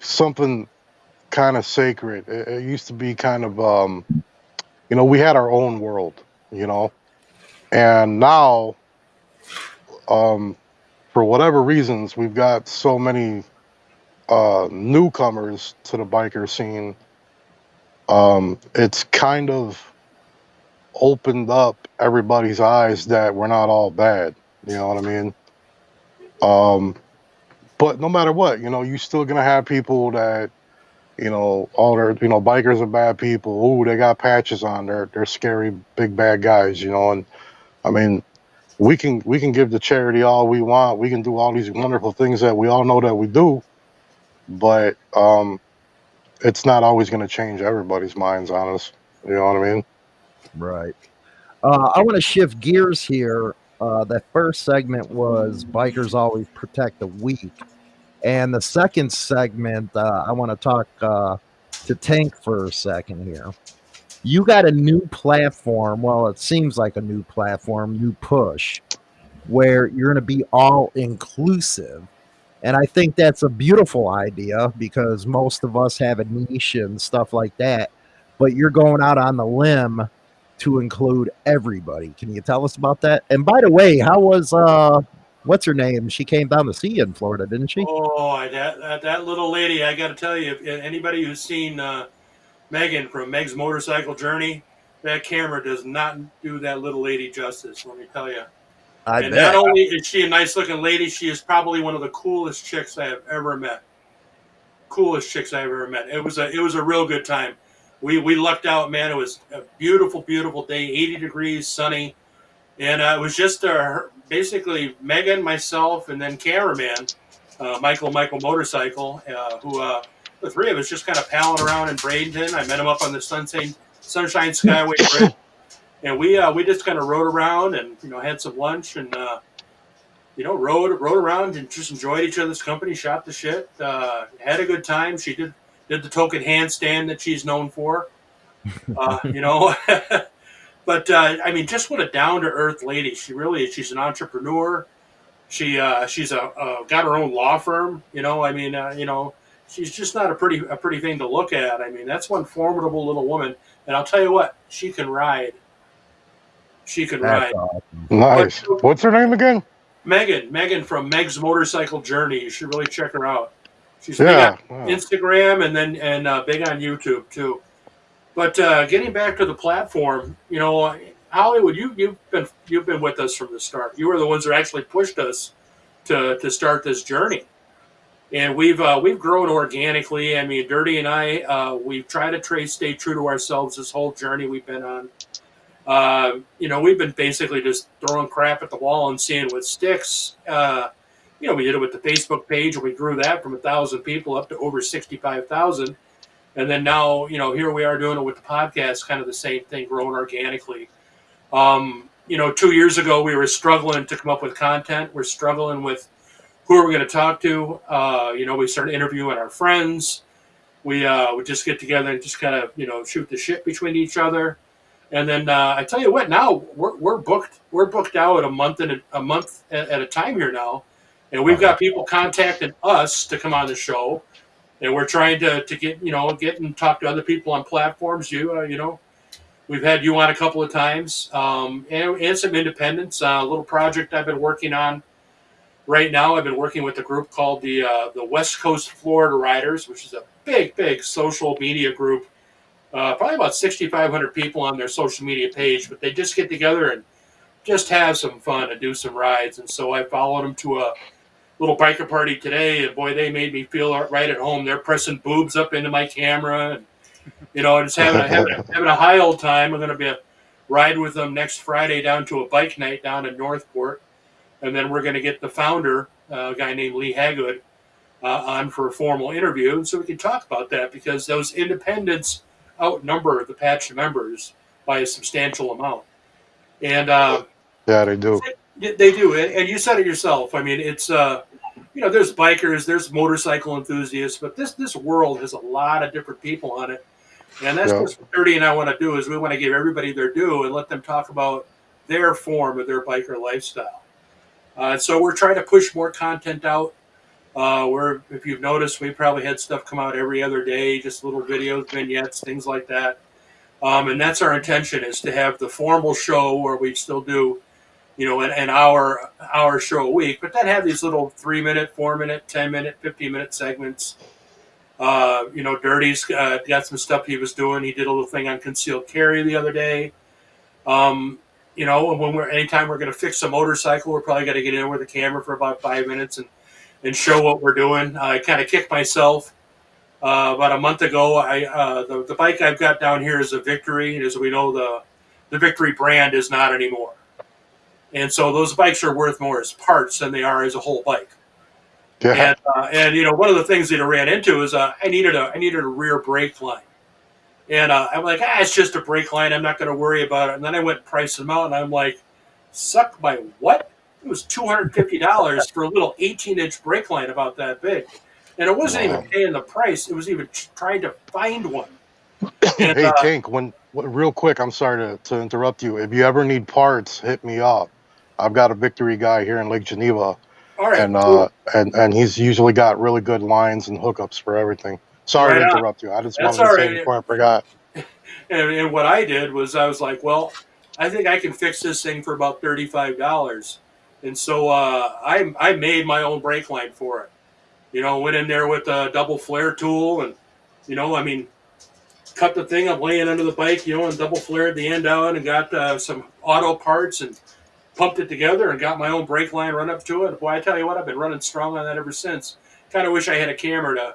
something kind of sacred. It, it used to be kind of um, you know, we had our own world, you know, and now um, for whatever reasons, we've got so many uh, newcomers to the biker scene, um, it's kind of opened up everybody's eyes that we're not all bad. You know what I mean? Um, but no matter what, you know, you're still gonna have people that, you know, all their, you know, bikers are bad people. Oh, they got patches on. They're they're scary big bad guys. You know, and I mean, we can we can give the charity all we want. We can do all these wonderful things that we all know that we do but um, it's not always going to change everybody's minds on us. You know what I mean? Right. Uh, I want to shift gears here. Uh, that first segment was bikers always protect the weak, and the second segment uh, I want to talk uh, to Tank for a second here. You got a new platform. Well, it seems like a new platform, new push, where you're going to be all inclusive and I think that's a beautiful idea because most of us have a niche and stuff like that. But you're going out on the limb to include everybody. Can you tell us about that? And by the way, how was uh what's her name? She came down to see you in Florida, didn't she? Oh, that that, that little lady! I got to tell you, if anybody who's seen uh, Megan from Meg's Motorcycle Journey, that camera does not do that little lady justice. Let me tell you. I and bet. not only is she a nice looking lady, she is probably one of the coolest chicks I have ever met. Coolest chicks I have ever met. It was a it was a real good time. We we lucked out, man. It was a beautiful, beautiful day, 80 degrees, sunny, and uh, it was just uh, basically Megan, myself, and then cameraman uh, Michael Michael Motorcycle, uh, who uh, the three of us just kind of palling around in Bradenton. I met him up on the Sunshine Sunshine Skyway Bridge and we uh, we just kind of rode around and you know had some lunch and uh, you know rode rode around and just enjoyed each other's company, shot the shit, uh, had a good time. She did did the token handstand that she's known for, uh, you know. but uh, I mean, just what a down to earth lady she really is. She's an entrepreneur. She uh, she's a got her own law firm. You know, I mean, you know, she's just not a pretty a pretty thing to look at. I mean, that's one formidable little woman. And I'll tell you what, she can ride she can That's ride. Awesome. Nice. But, What's her name again? Megan. Megan from Meg's Motorcycle Journey. You should really check her out. She's yeah, big on Instagram and then and uh, big on YouTube too. But uh, getting back to the platform, you know, Hollywood, you you've been you've been with us from the start. You were the ones that actually pushed us to to start this journey, and we've uh, we've grown organically. I mean, Dirty and I, uh, we've tried to trace, stay true to ourselves this whole journey we've been on. Uh, you know, we've been basically just throwing crap at the wall and seeing what sticks. Uh, you know, we did it with the Facebook page, and we grew that from a thousand people up to over sixty-five thousand. And then now, you know, here we are doing it with the podcast, kind of the same thing, growing organically. Um, you know, two years ago we were struggling to come up with content. We're struggling with who are we going to talk to. Uh, you know, we started interviewing our friends. We uh, would just get together and just kind of, you know, shoot the shit between each other. And then uh, I tell you what, now we're, we're booked. We're booked out a month and a, a month at, at, a time here now, and we've got people contacting us to come on the show, and we're trying to, to get you know get and talk to other people on platforms. You uh, you know, we've had you on a couple of times, um, and, and some independents. Uh, a little project I've been working on right now. I've been working with a group called the uh, the West Coast Florida Riders, which is a big big social media group uh, probably about 6,500 people on their social media page, but they just get together and just have some fun and do some rides. And so I followed them to a little biker party today, and boy, they made me feel right at home. They're pressing boobs up into my camera, and you know, just having a, having, a, having a high old time. I'm going to be a ride with them next Friday down to a bike night down in Northport, and then we're going to get the founder, uh, a guy named Lee Hagood, uh, on for a formal interview, so we can talk about that because those independents outnumber the patch members by a substantial amount. And uh, Yeah, they do. Yeah, They do, and and you said it yourself. I mean, it's uh, you know, there's bikers, there's motorcycle enthusiasts, but this this world has a lot of different people on it, and that's Yeah. what Dirty and I want to do is we want to give everybody their due and let them talk about their form of their biker lifestyle. Uh, so we're trying to push more content out. Uh, we're, if you've noticed, we probably had stuff come out every other day, just little videos, vignettes, things like that. Um, and that's our intention is to have the formal show where we still do you know, an, an hour hour show a week, but then have these little three minute, four minute, ten minute, fifteen minute segments. Uh, you know, Dirty's uh, got some stuff he was doing. He did a little thing on concealed carry the other day. Um, you know, when we're anytime we're going to fix a motorcycle, we're probably going to get in with the camera for about five minutes and and show what we're doing. I kind of kicked myself. Uh, about a month ago, I uh, the, the bike I've got down here is a Victory. As we know, the the Victory brand is not anymore. And so those bikes are worth more as parts than they are as a whole bike. Yeah. And, uh, and you know, one of the things that I ran into is uh, I needed a I needed a rear brake line, and uh, I'm like, ah, it's just a brake line. I'm not going to worry about it. And then I went and priced them out, and I'm like, suck my what? It was two hundred fifty dollars for a little 18 inch brake line about that big, and it wasn't Wow. even paying the price. It was even trying to find one. And, hey, uh, Tank, when, real quick, I'm sorry to, to interrupt you. If you ever need parts, hit me up. I've got a Victory guy here in Lake Geneva, all right, and cool. uh, and and he's usually got really good lines and hookups for everything. Sorry Right to on. interrupt you. I just That's wanted to say right. before I forgot. And, and what I did was I was like, well, I think I can fix this thing for about thirty-five dollars, and so uh, I I made my own brake line for it. You know, went in there with a double flare tool, and you know, I mean, cut the thing up laying under the bike, you know, and double flared the end out, and got uh, some auto parts and pumped it together, and got my own brake line run up to it. Boy, I tell you what, I've been running strong on that ever since. Kind of wish I had a camera to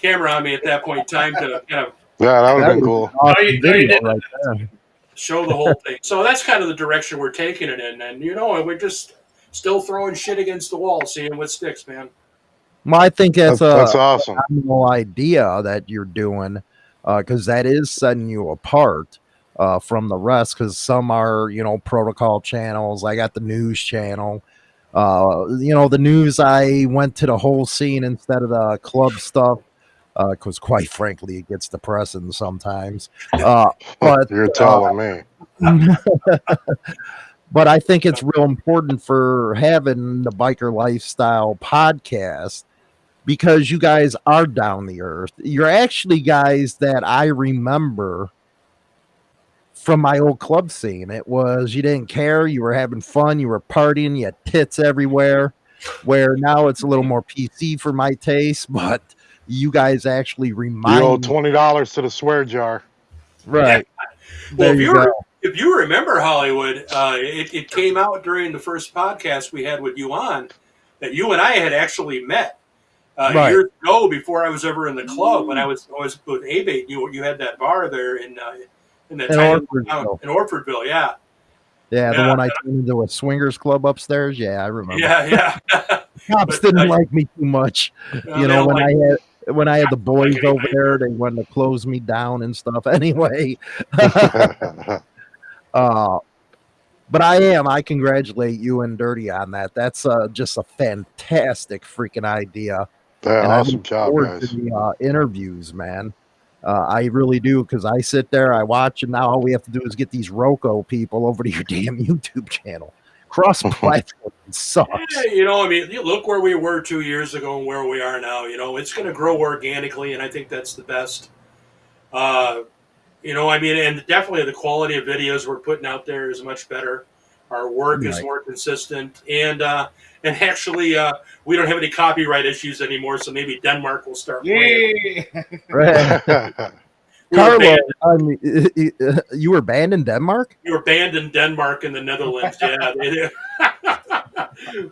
camera on me at that point in time to kind of Yeah, that would have been cool. awesome you- video right there. show the whole thing. So that's kind of the direction we're taking it in, and you know, we're just still throwing shit against the wall, seeing what sticks, man. Well, I think That's, that's, that's a awesome. phenomenal idea that you're doing because that is setting you apart uh, from the rest. Because some are, you know, protocol channels. I got the news channel. Uh, you know, the news. I went to the whole scene instead of the club stuff because, quite frankly, it gets depressing sometimes. Uh, but You're telling me. but I think it's real important for having the biker lifestyle podcast because you guys are down the earth. You're actually guys that I remember from my old club scene. It was you didn't care, you were having fun, you were partying, you had tits everywhere. Where now it's a little more PC for my taste, but you guys actually remind. You owe twenty dollars to the swear jar. right. Well, There if you you, go. re- if you remember Hollywood, uh, it, it came out during the first podcast we had with you on that you and I had actually met uh, Right. years ago before I was ever in the club when I was I was with ABATE. You you had that bar there in uh, in that In tiny Orfordville. town in Orfordville, yeah, Yeah, the Yeah. one I turned into a swingers club upstairs. Yeah, I remember. yeah, yeah. Cops But, didn't uh, like me too much. Uh, you know, when like- I had when I had the boys over there, they wanted to close me down and stuff. Anyway, uh, but I am. I congratulate you and Dirty on that. That's uh, just a fantastic freaking idea. yeah, and awesome job, guys. the uh, interviews, man. Uh, I really do because I sit there, I watch, and now all we have to do is get these Roco people over to your damn YouTube channel. Cross platform sucks. Yeah, you know, I mean, you look where we were two years ago and where we are now. You know, it's going to grow organically, and I think that's the best. Uh, you know, I mean, and definitely the quality of videos we're putting out there is much better. Our work is more consistent, and uh, and actually, uh, we don't have any copyright issues anymore. So maybe Denmark will start. playing. Yeah. Right. We were, Carlo, I mean, you were banned in Denmark? You were banned in Denmark and the Netherlands. Yeah, they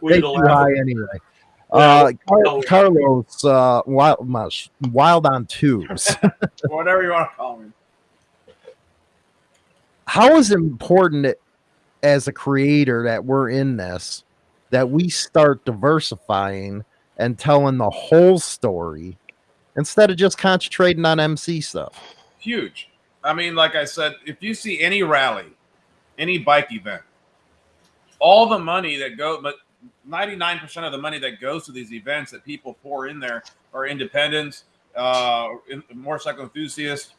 we They had too high anyway. Uh, Car- no. Carlos, uh, wild, wild on tubes. Whatever you want to call me. How is it important as a creator that we're in this that we start diversifying and telling the whole story instead of just concentrating on MC stuff? Huge. I mean, like I said, if you see any rally, any bike event, all the money that go, but 99% of the money that goes to these events that people pour in there are independents, uh, motorcycle enthusiasts,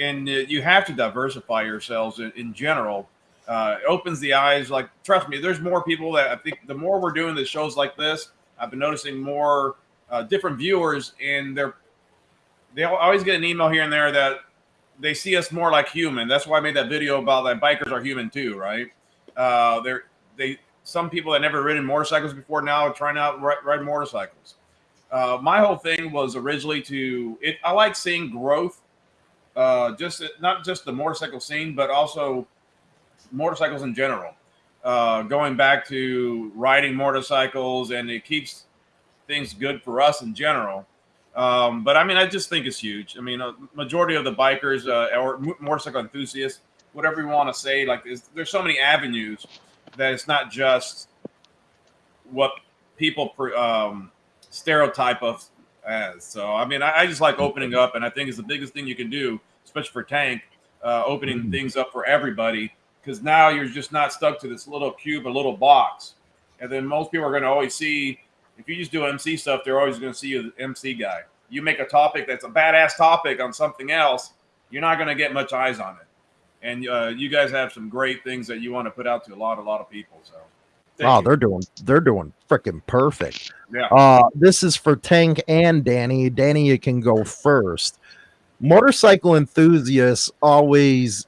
and uh, you have to diversify yourselves in, in general. Uh, it opens the eyes. Like, trust me, there's more people that I think the more we're doing the shows like this, I've been noticing more uh, different viewers, and they're they always get an email here and there that they see us more like human. That's why I made that video about that bikers are human too, right? Uh, they're they some people that never ridden motorcycles before now are trying out ride, ride motorcycles. Uh, my whole thing was originally to it. I like seeing growth, uh, just not just the motorcycle scene, but also motorcycles in general. Uh, going back to riding motorcycles, and it keeps things good for us in general. Um, but I mean, I just think it's huge. I mean, a majority of the bikers uh, or motorcycle enthusiasts, whatever you want to say, like there's so many avenues that it's not just what people um, stereotype us as. So, I mean, I, I, just like opening up, and I think it's the biggest thing you can do, especially for Tank, uh, opening mm-hmm. things up for everybody, because now you're just not stuck to this little cube, a little box. And then most people are going to always see if you just do MC stuff, they're always going to see you the MC guy. You make a topic that's a badass topic on something else, you're not going to get much eyes on it. And uh, you guys have some great things that you want to put out to a lot, a lot of people. So, oh, they're doing, they're doing freaking perfect. Yeah. Uh, this is for Tank and Danny. Danny, you can go first. Motorcycle enthusiasts always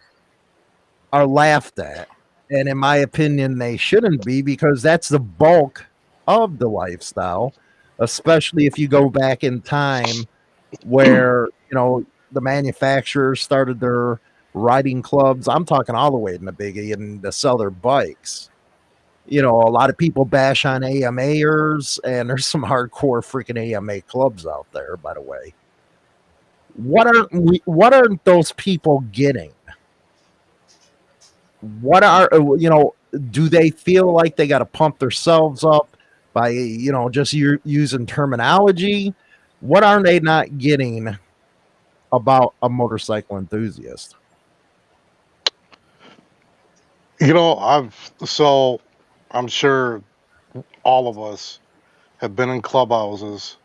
are laughed at, and in my opinion, they shouldn't be because that's the bulk of the lifestyle, especially if you go back in time where, you know, the manufacturers started their riding clubs. I'm talking all the way in the biggie and to sell their bikes. You know, a lot of people bash on AMAers, and there's some hardcore freaking AMA clubs out there, by the way. What aren't we what aren't those people getting? What are you know, do they feel like they got to pump themselves up? By you know just using terminology what are they not getting about a motorcycle enthusiast? You know i've so i'm sure all of us have been in clubhouses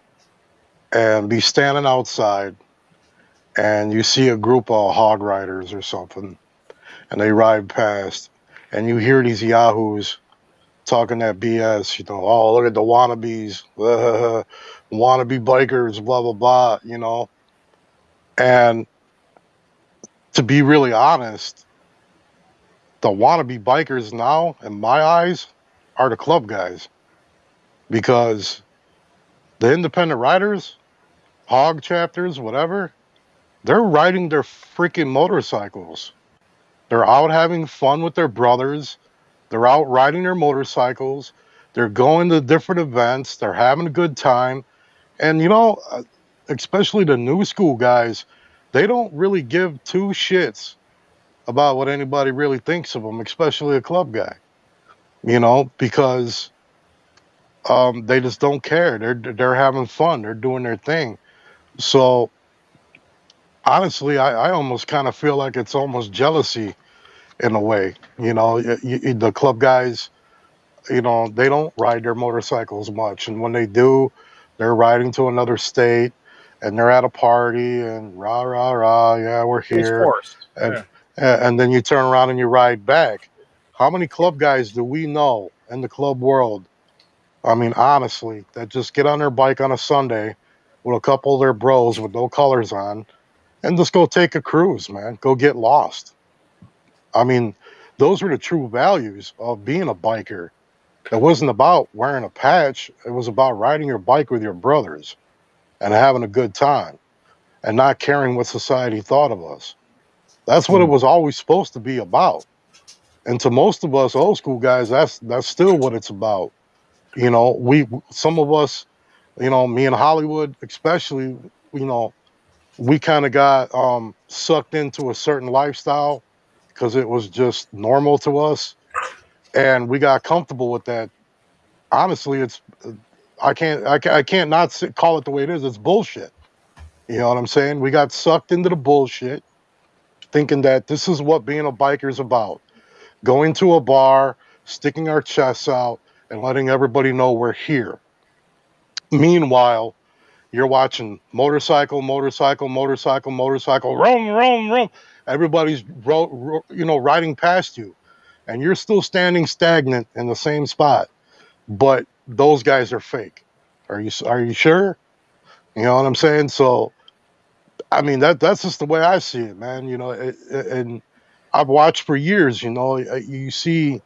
and be standing outside and you see a group of hog riders or something and they ride past and you hear these yahoos talking that BS, you know, oh, look at the wannabes, wannabe bikers, blah, blah, blah, you know. And to be really honest, the wannabe bikers now, in my eyes, are the club guys. Because the independent riders, hog chapters, whatever, they're riding their freaking motorcycles. They're out having fun with their brothers they're out riding their motorcycles. They're going to different events. They're having a good time. And, you know, uh, especially the new school guys, they don't really give two shits about what anybody really thinks of them, especially a club guy, you know, because um, they just don't care. They're, they're having fun. They're doing their thing. So honestly, I, I almost kind of feel like it's almost jealousy in a way. You know, the club guys, you know, they don't ride their motorcycles much, and when they do, they're riding to another state, and they're at a party, and rah rah rah, yeah, we're here, and yeah. and then you turn around and you ride back. How many club guys do we know in the club world? I mean, honestly, that just get on their bike on a Sunday with a couple of their bros with no colors on, and just go take a cruise, man. Go get lost. I mean, those were the true values of being a biker. It wasn't about wearing a patch. It was about riding your bike with your brothers and having a good time and not caring what society thought of us. That's what it hmm. was always supposed to be about. And to most of us old school guys, that's that's still what it's about. You know, we some of us, you know, me in Hollywood especially, you know, we kind of got um, sucked into a certain lifestyle because it was just normal to us, and we got comfortable with that. Honestly, it's I can't I, can't, I can't not sit, call it the way it is. It's bullshit. You know what I'm saying? We got sucked into the bullshit, thinking that this is what being a biker is about. Going to a bar, sticking our chests out and letting everybody know we're here. Meanwhile, you're watching motorcycle, motorcycle, motorcycle, motorcycle, roam, roam, roam. Everybody's ro- ro- you know riding past you, and you're still standing stagnant in the same spot. But those guys are fake. Are you are you sure? You know what I'm saying? So, I mean that that's just the way I see it, man. You know, it, it- and I've watched for years. You know, you see,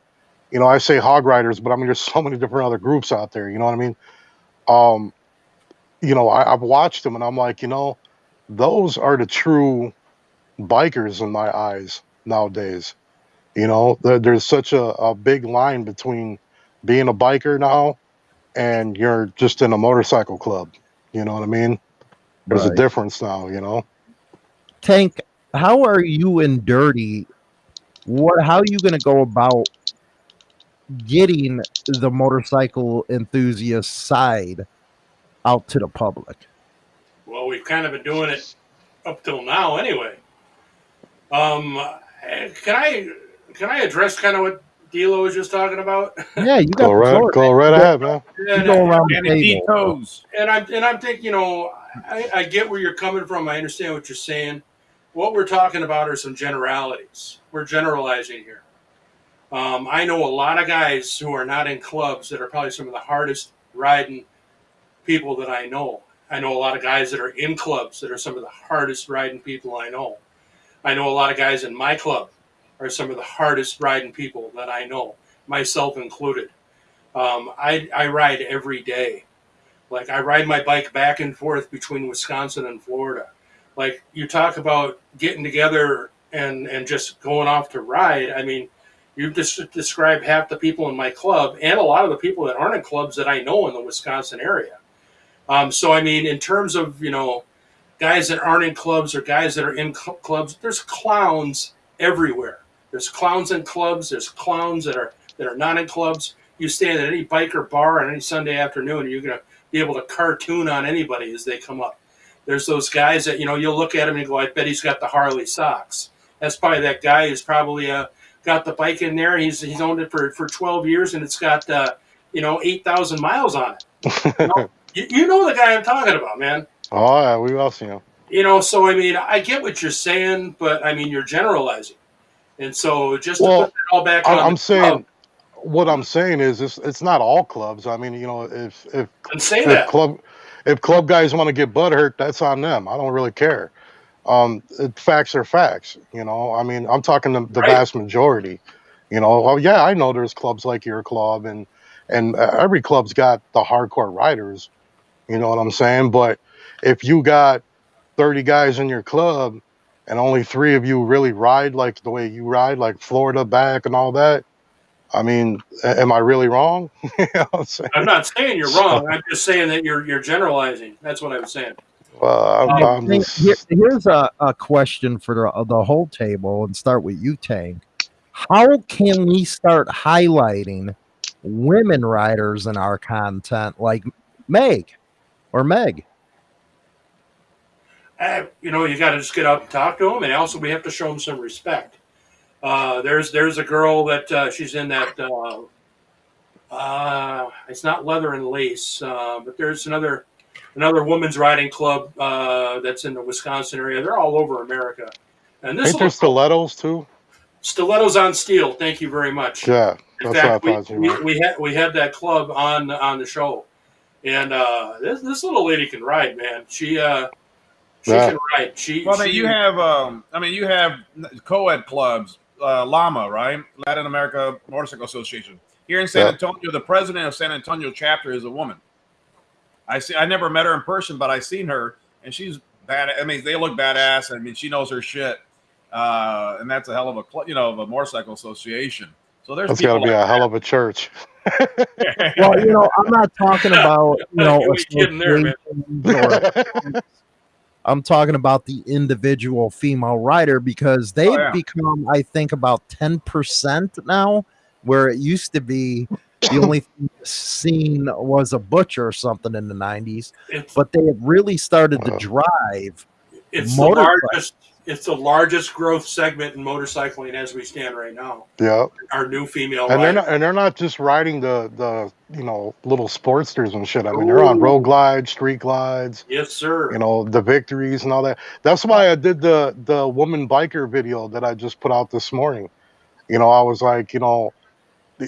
you know, I say hog riders, but I mean there's so many different other groups out there. You know what I mean? Um, you know, I, I've watched them, and I'm like, you know, those are the true bikers in my eyes nowadays. You know, there, there's such a, a big line between being a biker now and you're just in a motorcycle club. You know what I mean? There's a difference now, you know? Tank, how are you and Dirty? What? How are you going to go about getting the motorcycle enthusiast side out to the public? Well, we've kind of been doing it up till now, anyway. Um, can I can I address kind of what D'Lo was just talking about? Yeah, you got Go right, floor. go right ahead, man. You And, go around And the it table. toes. and I'm and I'm thinking, you know, I, I get where you're coming from. I understand what you're saying. What we're talking about are some generalities. We're generalizing here. Um, I know a lot of guys who are not in clubs that are probably some of the hardest riding people that I know. I know a lot of guys that are in clubs that are some of the hardest riding people I know. I know a lot of guys in my club are some of the hardest riding people that I know, myself included. Um, I, I ride every day. Like I ride my bike back and forth between Wisconsin and Florida. Like you talk about getting together and and just going off to ride. I mean, you've just described half the people in my club and a lot of the people that aren't in clubs that I know in the Wisconsin area. Um, so I mean, in terms of you know, guys that aren't in clubs or guys that are in cl- clubs, there's clowns everywhere. There's clowns in clubs. There's clowns that are that are not in clubs. You stand at any biker bar on any Sunday afternoon, and you're gonna be able to cartoon on anybody as they come up. There's those guys that you know you'll look at him and go, I bet he's got the Harley socks. That's probably that guy who's probably uh, got the bike in there. He's he's owned it for, for 12 years and it's got uh, you know 8,000 miles on it. You know, you, you know the guy I'm talking about, man. Oh, yeah, we've all seen them. You know, so I mean, I get what you're saying, but I mean, you're generalizing. And so just to put it all back I- on I'm the saying, club what I'm saying is, it's, it's not all clubs. I mean, you know, if if say if that. club if club guys want to get butt hurt, that's on them. I don't really care. Um, it, facts are facts. You know, I mean, I'm talking the, the Right. vast majority. You know, well, yeah, I know there's clubs like your club, and and uh, every club's got the hardcore riders. You know what I'm saying? But if you got 30 guys in your club, and only three of you really ride like the way you ride, like Florida back and all that. I mean, am I really wrong? you know I'm? I'm not saying you're wrong. I'm just saying that you're you're generalizing. That's what I'm saying. Well, I'm, Um, I'm just, here- here's a, a question for the, the whole table and start with you, Tank. How can we start highlighting women riders in our content like Meg or Meg? Uh, you know, you got to just get up and talk to them, and also we have to show them some respect. Uh, there's there's a girl that uh, she's in that. Uh, uh, it's not leather and lace, uh, but there's another another women's riding club uh, that's in the Wisconsin area. They're all over America, and this ain't there little stilettos too? stilettos on steel. Thank you very much. Yeah, In that's what I fact, we, thought you we, we had we had that club on on the show, and uh, this this little lady can ride, man. She uh, she Yeah. can ride. She Well, I mean, she- you have, um, I mean, you have co-ed clubs, uh, LAMA, right? Latin America Motorcycle Association. Here in San Yeah. Antonio, the president of San Antonio chapter is a woman. I see. I never met her in person, but I seen her, and she's bad. I mean, they look badass. I mean, she knows her shit, uh, and that's a hell of a, cl- you know, of a motorcycle association. So there's That's got to people be a like hell of a church. Well, you know, I'm not talking about you know You kidding there, man. I'm talking about the individual female rider because they've oh, yeah. become, I think, about 10% now, where it used to be the only thing seen was a butcher or something in the 90s. it's, But they have really started to uh-huh. drive it's the largest it's the largest growth segment in motorcycling as we stand right now. Yeah, Our new female and they're not and they're not just riding the the you know little sportsters and shit. I mean, they're on road glides, street glides, yes, sir. you know, the victories and all that. That's why I did the the woman biker video that I just put out this morning. You know, I was like, you know,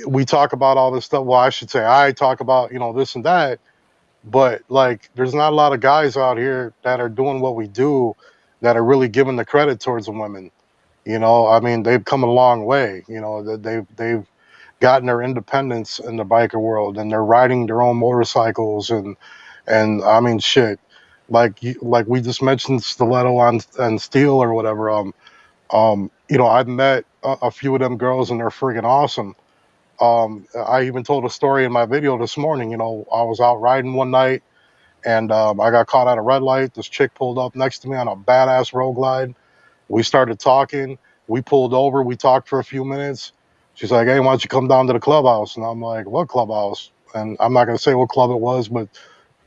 we talk about all this stuff. Well, I should say I talk about you know this and that, but like, there's not a lot of guys out here that are doing what we do that are really giving the credit towards the women. You know, I mean, they've come a long way. You know, that they've they've gotten their independence in the biker world, and they're riding their own motorcycles, and and I mean, shit, like like we just mentioned stiletto on and steel or whatever. Um, um, you know, I've met a, a few of them girls, and they're freaking awesome. Um, I even told a story in my video this morning. You know, I was out riding one night, and um, I got caught at a red light. This chick pulled up next to me on a badass road glide. We started talking. We pulled over. We talked for a few minutes. She's like, "Hey, why don't you come down to the clubhouse?" And I'm like, "What clubhouse?" And I'm not gonna say what club it was, but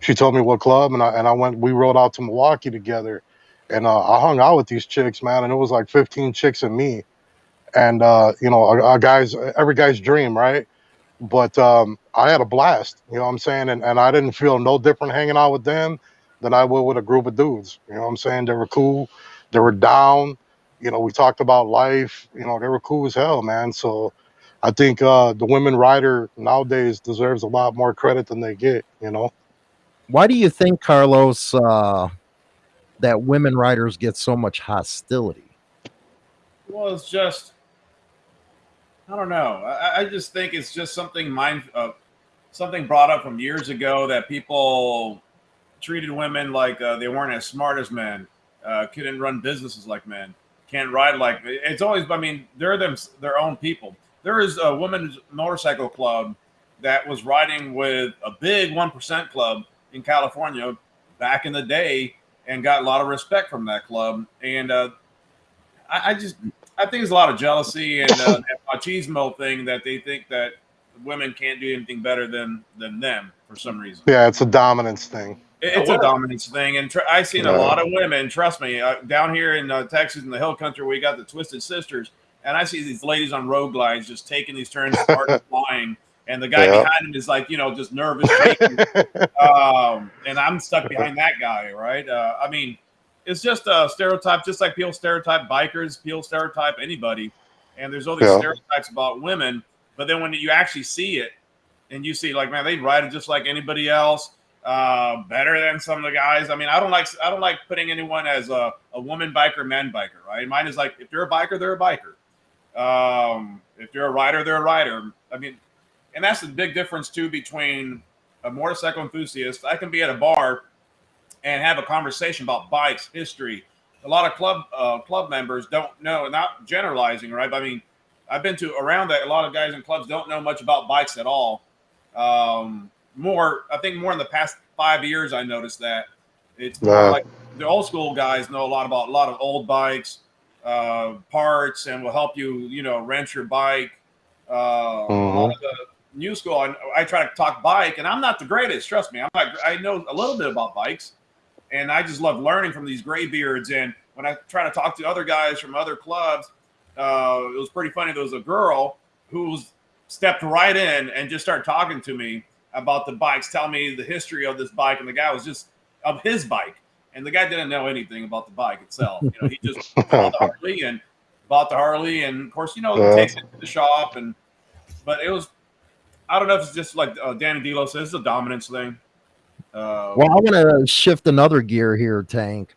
she told me what club, and I and I went. We rode out to Milwaukee together, and uh, I hung out with these chicks, man. And it was like 15 chicks and me, and uh, you know, a, a guy's every guy's dream, right? But um, I had a blast, you know what I'm saying, and and I didn't feel no different hanging out with them than I would with a group of dudes. You know what I'm saying? They were cool. They were down. You know, we talked about life. You know, they were cool as hell, man. So I think uh, the women rider nowadays deserves a lot more credit than they get. You know. Why do you think, Carlos, uh, that women riders get so much hostility? Well, it's just I don't know. I, I just think it's just something mind uh, something brought up from years ago that people treated women like uh, they weren't as smart as men, uh, couldn't run businesses like men, can't ride like. It's always. I mean, they're them their own people. There is a women's motorcycle club that was riding with a big one percent club in California back in the day, and got a lot of respect from that club. And uh, I, I just I think there's a lot of jealousy and uh, that machismo thing that they think that women can't do anything better than than them for some reason. Yeah, it's a dominance thing. It- It's a dominance thing, and tr- I've seen a lot of women. Trust me, uh, down here in uh, Texas, in the Hill Country, we got the Twisted Sisters, and I see these ladies on road glides just taking these turns, starting flying, and the guy Yeah. behind them is like, you know, just nervous, um, and I'm stuck behind that guy, right? Uh, I mean, it's just a stereotype, just like people stereotype bikers, people stereotype anybody, and there's all these Yeah. stereotypes about women. But then when you actually see it, and you see like, man, they ride it just like anybody else, uh, better than some of the guys. I mean, I don't like I don't like putting anyone as a, a woman biker, man biker, right? Mine is like if you're a biker, they're a biker. Um, if you're a rider, they're a rider. I mean, and that's the big difference too between a motorcycle enthusiast. I can be at a bar and have a conversation about bikes, history. A lot of club uh, club members don't know, not generalizing, right? But I mean, I've been to around that. A lot of guys in clubs don't know much about bikes at all. Um, more, I think, more in the past five years, I noticed that it's Yeah. like the old school guys know a lot about a lot of old bikes, uh, parts, and will help you, you know, rent your bike. Uh, A lot of the new school, I, I try to talk bike, and I'm not the greatest. Trust me, I'm not. I know a little bit about bikes, and I just love learning from these graybeards. And when I try to talk to other guys from other clubs, uh, it was pretty funny. There was a girl who stepped right in and just started talking to me about the bikes, telling me the history of this bike, and the guy was just of his bike, and the guy didn't know anything about the bike itself. You know, he just bought the Harley and bought the Harley, and of course, you know, Yeah. takes it to the shop, and but it was. I don't know if it's just like uh, Danny D'Lo says, it's a dominance thing. Uh, Well, I want to shift another gear here, Tank.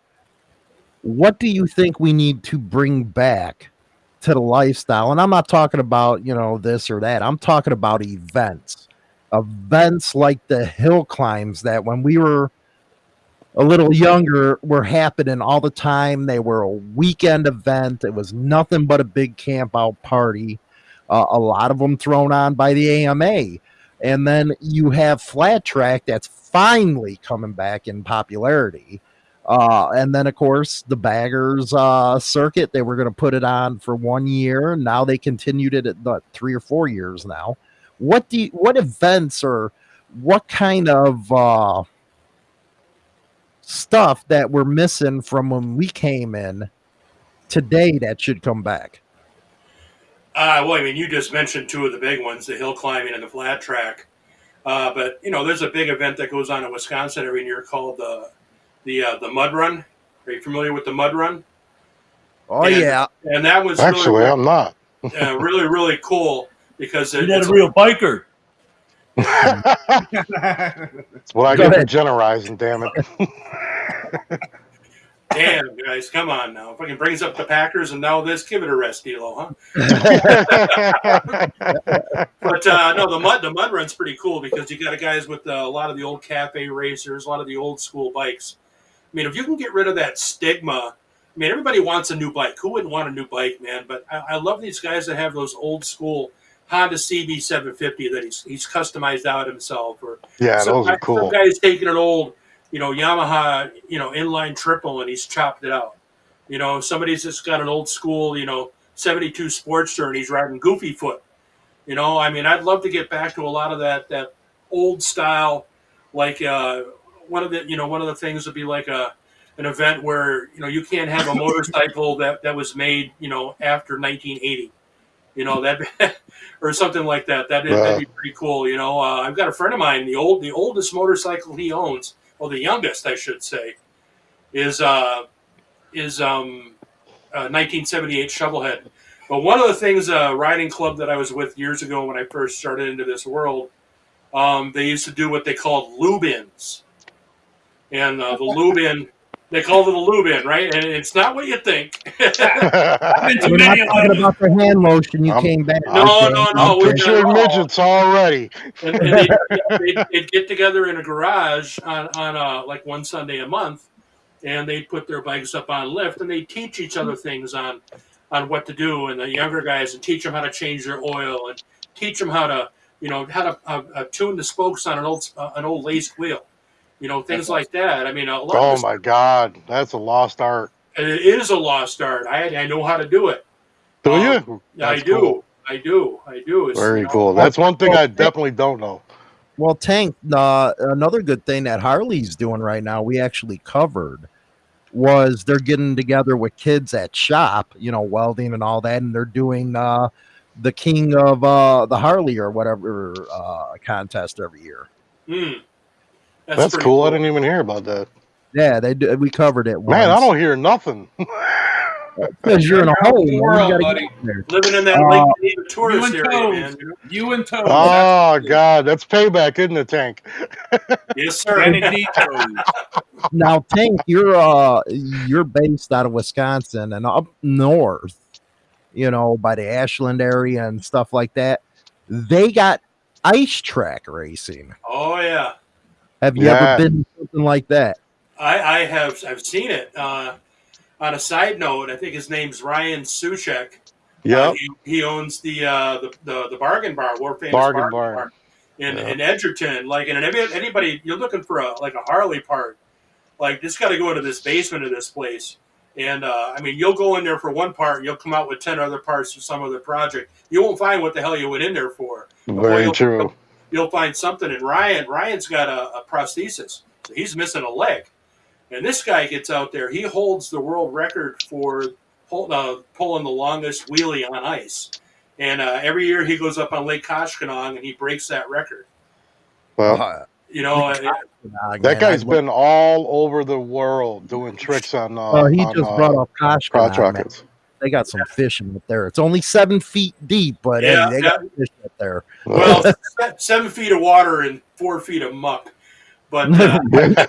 What do you think we need to bring back to the lifestyle? And I'm not talking about, you know, this or that. I'm talking about events. Events like the hill climbs that when we were a little younger were happening all the time. They were a weekend event. It was nothing but a big camp out party. Uh, a lot of them thrown on by the AMA. And then you have flat track that's finally coming back in popularity. Uh, and then, of course, the baggers uh, circuit, they were going to put it on for one year. Now they continued it at three or four years now. What do you, what events or what kind of uh, stuff that we're missing from when we came in today that should come back? Uh, well, I mean, you just mentioned two of the big ones: the hill climbing and the flat track. Uh, but you know, there's a big event that goes on in Wisconsin every year called the the uh, the Mud Run. Are you familiar with the Mud Run? Oh And- yeah, And that was Actually, really, I'm not. uh, really really cool because it, You're not a real biker. well, I Go get for generalizing, damn it. damn guys, come on now. If I Fucking brings up the Packers and now this, give it a rest, D'Lo, huh? But uh, no, the mud the mud run's pretty cool because you got guys with uh, a lot of the old cafe racers, a lot of the old school bikes. I mean, if you can get rid of that stigma, I mean, everybody wants a new bike. Who wouldn't want a new bike, man? But I, I love these guys that have those old school Honda CB 750 that he's he's customized out himself, or yeah, those are cool. Guy's taking an old, you know, Yamaha, you know, inline triple and he's chopped it out. You know, somebody's just got an old school, you know, 72 Sportster and he's riding Goofy Foot. You know, I mean, I'd love to get back to a lot of that that old style, like uh, one of the, you know, one of the things would be like a an event where you know you can't have a motorcycle that that was made, you know, after 1980. You know that, or something like that. That that'd be pretty cool. You know, uh, I've got a friend of mine. The old, the oldest motorcycle he owns, well, the youngest, I should say, is uh, is um, uh, 1978 Shovelhead. But one of the things, uh, riding club that I was with years ago when I first started into this world, um, they used to do what they called lube-ins, and uh, the lube-in, they called it a lube-in, right? And it's not what you think. I've been to we're not many of talking those. about the hand lotion you I'm- came back. No, with, no, Dan. no. I'm we- picturing no. midgets already. and, and they'd, they'd, they'd get together in a garage on, on uh, like one Sunday a month, and they'd put their bikes up on lift, and they'd teach each other things on on what to do, and the younger guys and teach them how to change their oil, and teach them how to you know how to uh, uh, tune the spokes on an old uh, an old laced wheel, you know things like that. I mean, a lot Oh of my God, that's a lost art. this, it is a lost art. I I know how to do it. Do Um, you? I do. cool. I do. I do. It's, Very you know, cool. That's one thing I definitely don't know. Well, Tank, uh, another good thing that Harley's doing right now, we actually covered, was they're getting together with kids at shop, you know, welding and all that, and they're doing uh, the King of uh, the Harley or whatever uh, contest every year. mm, That's, pretty cool. I didn't even hear about that. Yeah, they do, we covered it. Man, I don't hear nothing. because you're in a hole. world, you buddy. get out there. living in that Uh, Lake tourist you and area, Toes. man. you and Toes. oh God, that's payback, isn't it, Tank? Yes, sir. Kennedy Toes. Now, Tank, you're uh you're based out of Wisconsin and up north, you know, by the Ashland area and stuff like that. They got ice track racing. Oh yeah, Have you Yeah. ever been something like that? I, I have. I've seen it. Uh, on a side note, I think his name's Ryan Suchek. Uh, he, he owns the, uh, the the the bargain bar, world famous Bargain bargain, Bar. bar, in, Yeah. in Edgerton. Like, and if anybody you're looking for a like a Harley part, like just got to go into this basement of this place. And uh, I mean, you'll go in there for one part, and you'll come out with ten other parts for some other project. You won't find what the hell you went in there for. Very you'll- true. You'll find something. And Ryan, Ryan's got a, a prosthesis, so he's missing a leg. And this guy gets out there. He holds the world record for pull, uh, pulling the longest wheelie on ice. And uh, every year he goes up on Lake Koshkonong and he breaks that record. Well, You know, man, that guy's I'd been all over the world doing tricks on. Uh, love- Oh, he on, just uh, brought up crotch Koshkonong. man. They got some fishing up there. It's only seven feet deep, but Yeah, hey, they got fish up there. well, seven feet of water and four feet of muck. But uh,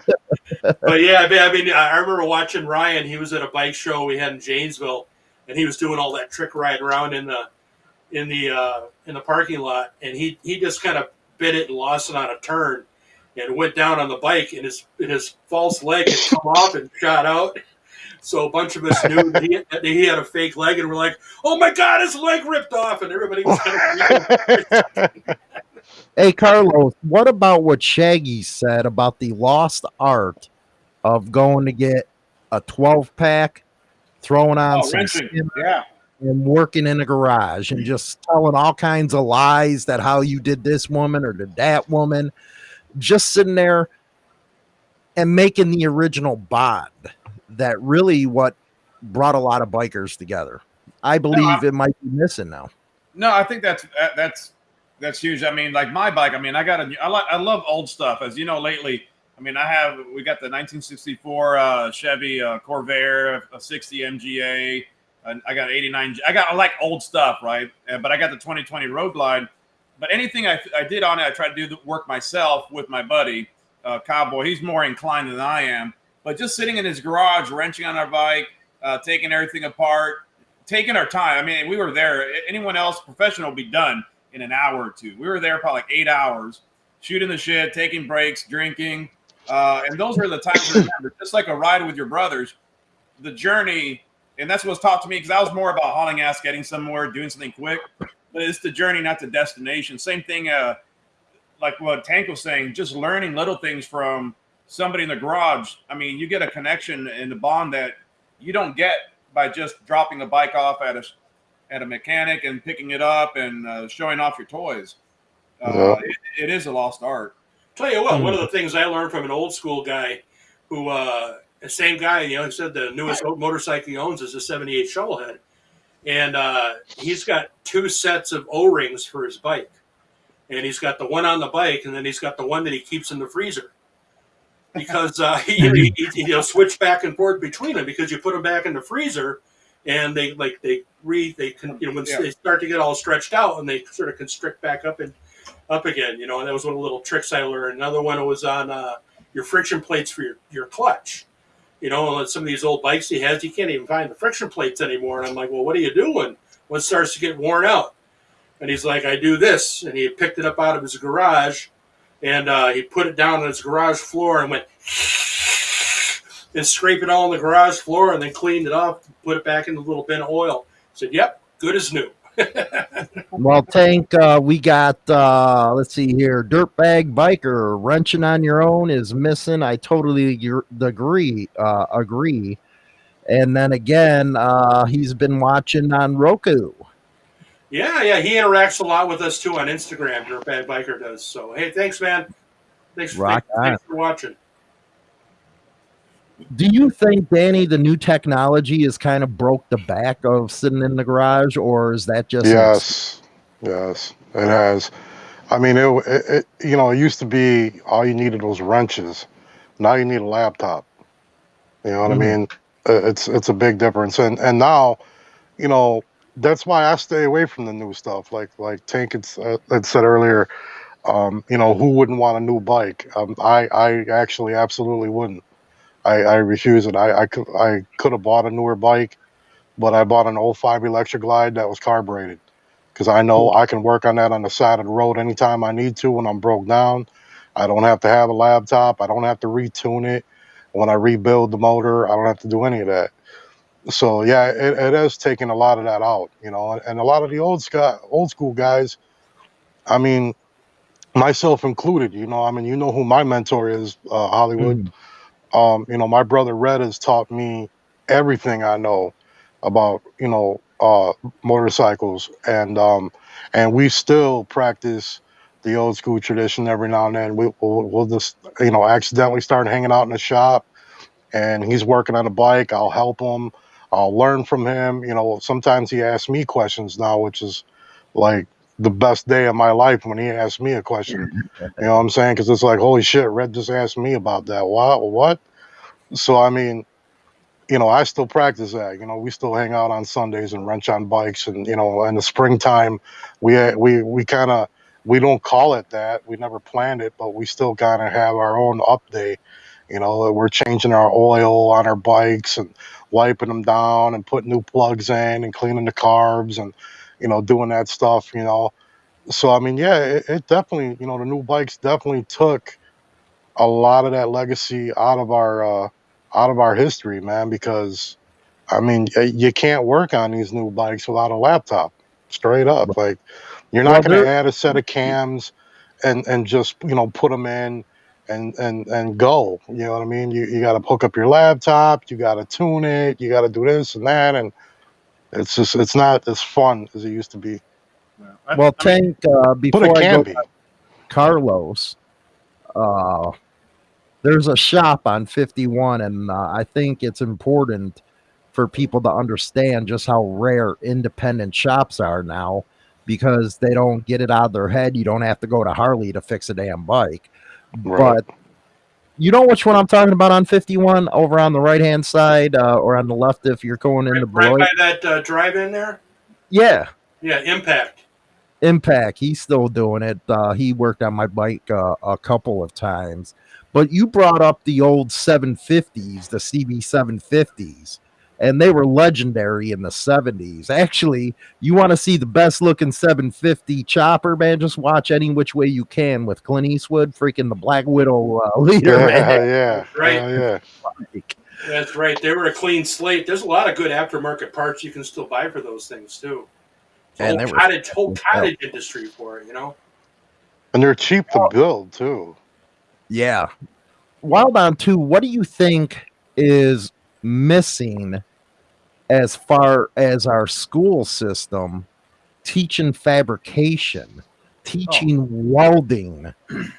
but yeah, I mean, I mean, I remember watching Ryan. He was at a bike show we had in Janesville, and he was doing all that trick riding around in the in the uh, in the parking lot, and he he just kind of bit it and lost it on a turn, and went down on the bike, and his and his false leg had come off and shot out. So a bunch of us knew that he, that he had a fake leg, and we're like, "Oh my god, his leg ripped off!" And everybody was kind of Hey, Carlos, what about what Shaggy said about the lost art of going to get a 12 pack, throwing on Oh, some wrenching. skin Yeah. and working in a garage and just telling all kinds of lies that how you did this woman or did that woman, just sitting there and making the original bond that really what brought a lot of bikers together. I believe it might be missing now. No, I think that's that's that's huge. I mean, like my bike. I mean, I got a. I like. I love old stuff. As you know, lately. I mean, I have. We got the 1964 uh, Chevy uh, Corvair, a 60 MGA. and I got 89. I got. I like old stuff, right? Uh, But I got the 2020 Road Glide. But anything I, I did on it, I tried to do the work myself with my buddy uh, Cowboy. He's more inclined than I am. But just sitting in his garage, wrenching on our bike, uh, taking everything apart, taking our time. I mean, we were there. Anyone else professional would be done in an hour or two. We were there probably like eight hours, shooting the shit, taking breaks, drinking. Uh, and those were the times. Just like a ride with your brothers, the journey, and that's what's taught to me because I was more about hauling ass, getting somewhere, doing something quick. But it's the journey, not the destination. Same thing, uh, like what Tank was saying, just learning little things from somebody in the garage. I mean, you get a connection and a bond that you don't get by just dropping a bike off at a at a mechanic and picking it up and uh, showing off your toys. Uh, Yeah. it, it is a lost art. Tell you what, one of the things I learned from an old school guy who, uh, the same guy, you know, he said the newest motorcycle he owns is a 78 Shovelhead. And uh, he's got two sets of O rings for his bike. And he's got the one on the bike, and then he's got the one that he keeps in the freezer. Because uh, he, he, he, he'll switch back and forth between them because you put them back in the freezer and they like they re they can you know when Yeah. they start to get all stretched out and they sort of constrict back up and up again. You know, and that was one of the little tricks I learned. Another one was on uh, your friction plates for your, your clutch. You know, on some of these old bikes he has, you can't even find the friction plates anymore. And I'm like, well, what are you doing when it starts to get worn out? And he's like, I do this. And he picked it up out of his garage and uh, he put it down on his garage floor and went and scraped it all on the garage floor and then cleaned it off, put it back in the little bin of oil. said, yep, good as new. Well, Tank, uh, we got, uh, let's see here, Dirtbag Biker, wrenching on your own is missing. I totally agree. Uh, agree. And then again, uh, he's been watching on Roku. Yeah, yeah, he interacts a lot with us too on Instagram. Your bad Biker does. So hey, thanks, man. Thanks, Rock thanks, thanks for watching. Do you think, Danny, the new technology is kind of broke the back of sitting in the garage, or is that just Yes, yes, it has. I mean, it, it, it you know, it used to be all you needed was wrenches. Now you need a laptop. You know what Mhm. I mean? Uh, It's it's a big difference, and and now, you know, that's why I stay away from the new stuff. Like like Tank had, uh, had said earlier, um, you know, who wouldn't want a new bike? Um, I I actually absolutely wouldn't. I, I refuse it. I I could I could have bought a newer bike, but I bought an 05 Electra Glide that was carbureted because I know I can work on that on the side of the road anytime I need to when I'm broke down. I don't have to have a laptop. I don't have to retune it. When I rebuild the motor, I don't have to do any of that. So yeah, it, it has taken a lot of that out, you know, and, a lot of the old sc- old school guys. I mean, myself included. You know, I mean, you know who my mentor is, uh, Hollywood Mhm. um, you know, my brother Red has taught me everything I know about, you know, uh, motorcycles, and um, and we still practice the old school tradition every now and then. We, we'll, we'll just, you know, accidentally start hanging out in the shop, and he's working on a bike. I'll help him. I'll learn from him. You know, sometimes he asks me questions now, which is like the best day of my life when he asks me a question. You know what I'm saying? Because it's like, holy shit, Red just asked me about that. What? What? So I mean, you know, I still practice that. You know, we still hang out on Sundays and wrench on bikes, and you know, in the springtime, we we we kind of we don't call it that. We never planned it, but we still kind of have our own update. You know, we're changing our oil on our bikes and wiping them down and putting new plugs in and cleaning the carbs and you know doing that stuff. You know, so I mean, yeah, it, it definitely you know the new bikes definitely took a lot of that legacy out of our uh, out of our history, man. Because I mean, you can't work on these new bikes without a laptop. Straight up, like you're Well, not going to add a set of cams and and just you know put them in and and and go. You know what I mean? You you got to hook up your laptop. You got to tune it. You got to do this and that, and it's just it's not as fun as it used to be. I- Well, Tank, uh, But before it I go be. Carlos, uh, there's a shop on 51, and uh, I think it's important for people to understand just how rare independent shops are now because they don't get it out of their head. You don't have to go to Harley to fix a damn bike. Right. But you know which one I'm talking about on 51 over on the right hand side uh, or on the left if you're going into Right, right by that uh, drive-in there. Yeah, Yeah, Impact. Impact. He's still doing it. Uh, he worked on my bike uh, a couple of times. But you brought up the old 750s, the CB 750s, and they were legendary in the 70s. Actually, you want to see the best looking 750 chopper, man? Just watch any which way you can with Clint Eastwood, freaking the Black Widow uh, leader, Yeah, man. yeah, Right. yeah, yeah. Like, That's right. They were a clean slate. There's a lot of good aftermarket parts you can still buy for those things too. The Man, whole they were cottage, whole fucking hell. cottage industry for it. You know. And they're cheap to build too. Yeah. Wild on two, what do you think is missing as far as our school system teaching fabrication, teaching welding?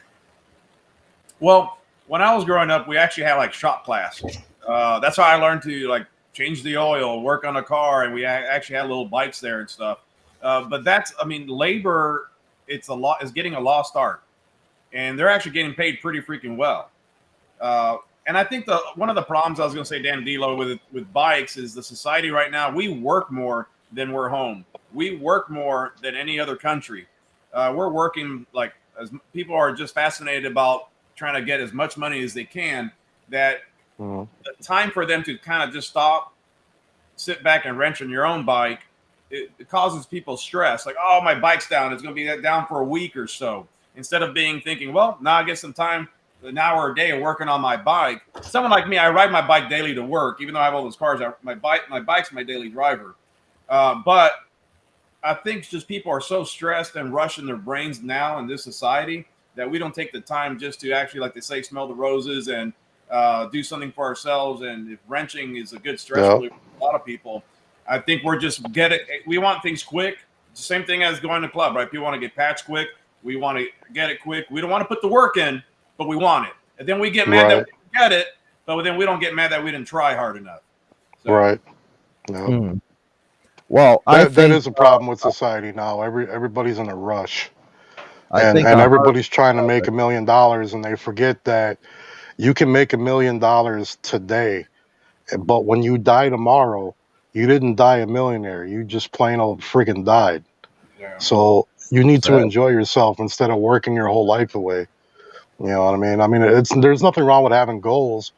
Well, when I was growing up, we actually had like shop class. Uh, that's how I learned to like change the oil, work on a car, and we actually had little bikes there and stuff. Uh, but that's, I mean, labor. It's a lot is getting a lost art, and they're actually getting paid pretty freaking well. Uh, and I think the one of the problems I was going to say, Dan D'Lo, with with bikes is the society right now. We work more than we're home. We work more than any other country. Uh, we're working like as people are just fascinated about trying to get as much money as they can. That Mhm. the time for them to kind of just stop, sit back and wrench on your own bike, it, it causes people stress. Like, oh, my bike's down. It's going to be down for a week or so. Instead of being thinking, well, now I get some time, an hour a day of working on my bike. Someone like me, I ride my bike daily to work, even though I have all those cars. I, my bike, my bike's my daily driver. Uh, but I think just people are so stressed and rushing their brains now in this society that we don't take the time just to actually, like they say, smell the roses and uh, do something for ourselves. And if wrenching is a good stress Yeah. for a lot of people, I think we're just get it. We want things quick. It's the same thing as going to club, right? People want to get patched quick. We want to get it quick. We don't want to put the work in, but we want it. And then we get mad Right. that we don't get it, but then we don't get mad that we didn't try hard enough. So, Right. Yeah. Hmm. Well, I That, think that is a problem with society now. Every everybody's in a rush. I and think and everybody's trying to make a million dollars and they forget that you can make a million dollars today but when you die tomorrow you didn't die a millionaire you just plain old freaking died yeah. so you need to enjoy yourself instead of working your whole life away you know what i mean? I mean it's there's nothing wrong with having goals.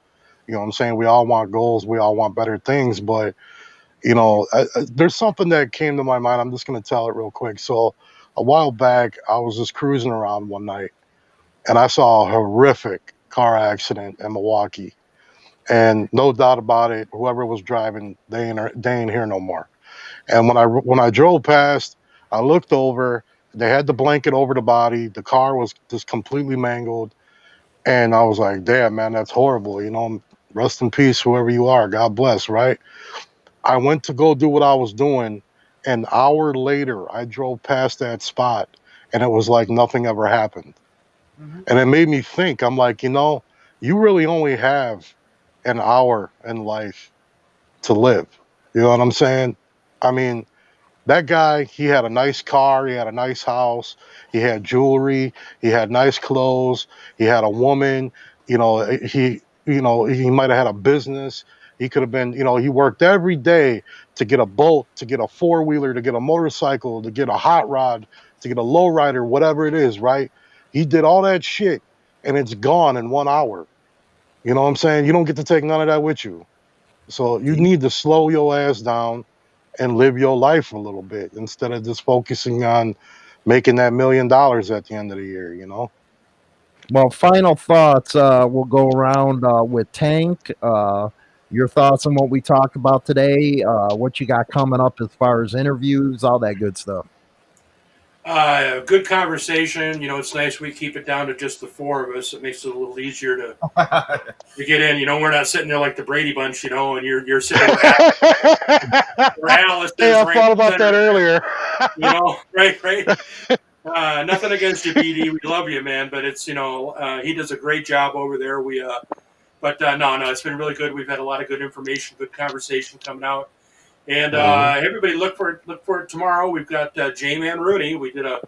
You know what i'm saying? We all want goals. We all want better things but you know I, I, there's something that came to my mind. I'm just going to tell it real quick. So a while back i was just cruising around one night and i saw a horrific car accident in milwaukee. And no doubt about it whoever was driving they ain't, they ain't here no more. And when i when i drove past i looked over they had the blanket over the body the car was just completely mangled and i was like damn man that's horrible you know rest in peace whoever you are god bless right? I went to go do what i was doing an hour later i drove past that spot and it was like nothing ever happened. Mhm. and it made me think i'm like you know you really only have an hour in life to live you know what i'm saying? I mean that guy he had a nice car he had a nice house he had jewelry he had nice clothes he had a woman you know eh, he you know he might have had a business. He could have been you know he worked every day to get a boat to get a four-wheeler to get a motorcycle to get a hot rod to get a lowrider whatever it is right? He did all that shit and it's gone in one hour. You know what i'm saying? You don't get to take none of that with you. So you mm-hmm. need to slow your ass down and live your life a little bit instead of just focusing on making that million dollars at the end of the year you know Well, final thoughts. Uh, we'll go around uh, with Tank. Uh, your thoughts on what we talked about today, uh, what you got coming up as far as interviews, all that good stuff. Uh, good conversation. You know, it's nice we keep it down to just the four of us. It makes it a little easier to, to get in. You know, we're not sitting there like the Brady Bunch. You know, and you're you're sitting where where Alice hey i right thought about that earlier you know, right, right. Uh, nothing against you, BD. We love you, man. But it's you know, uh, he does a great job over there. We uh, But uh, no, no, it's been really good. We've had a lot of good information, good conversation coming out, and uh, everybody look for it. Look for it tomorrow. We've got uh, J Man Rooney. We did a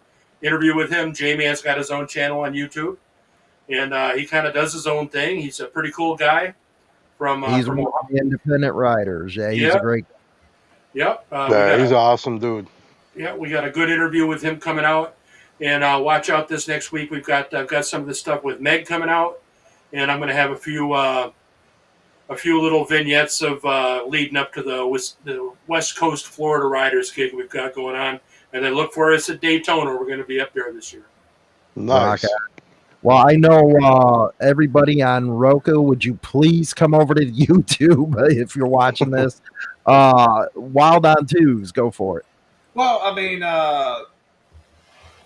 interview with him. J Man's got his own channel on YouTube, and uh, he kind of does his own thing. He's a pretty cool guy. From uh, He's from one of the independent writers. Yeah, he's Yeah. a great. Yep. Uh, Yeah, he's a- an awesome dude. yeah, we got a good interview with him coming out, and uh, watch out this next week. We've got I've got some of the stuff with Meg coming out, and I'm going to have a few uh, a few little vignettes of uh, leading up to the West, the West Coast Florida Riders gig we've got going on, and then look for us at Daytona. We're going to be up there this year. Nice. Okay. Well, I know uh, everybody on Roku. Would you please come over to YouTube if you're watching this? Uh, Wild on Twos, go for it. Well, I mean, uh,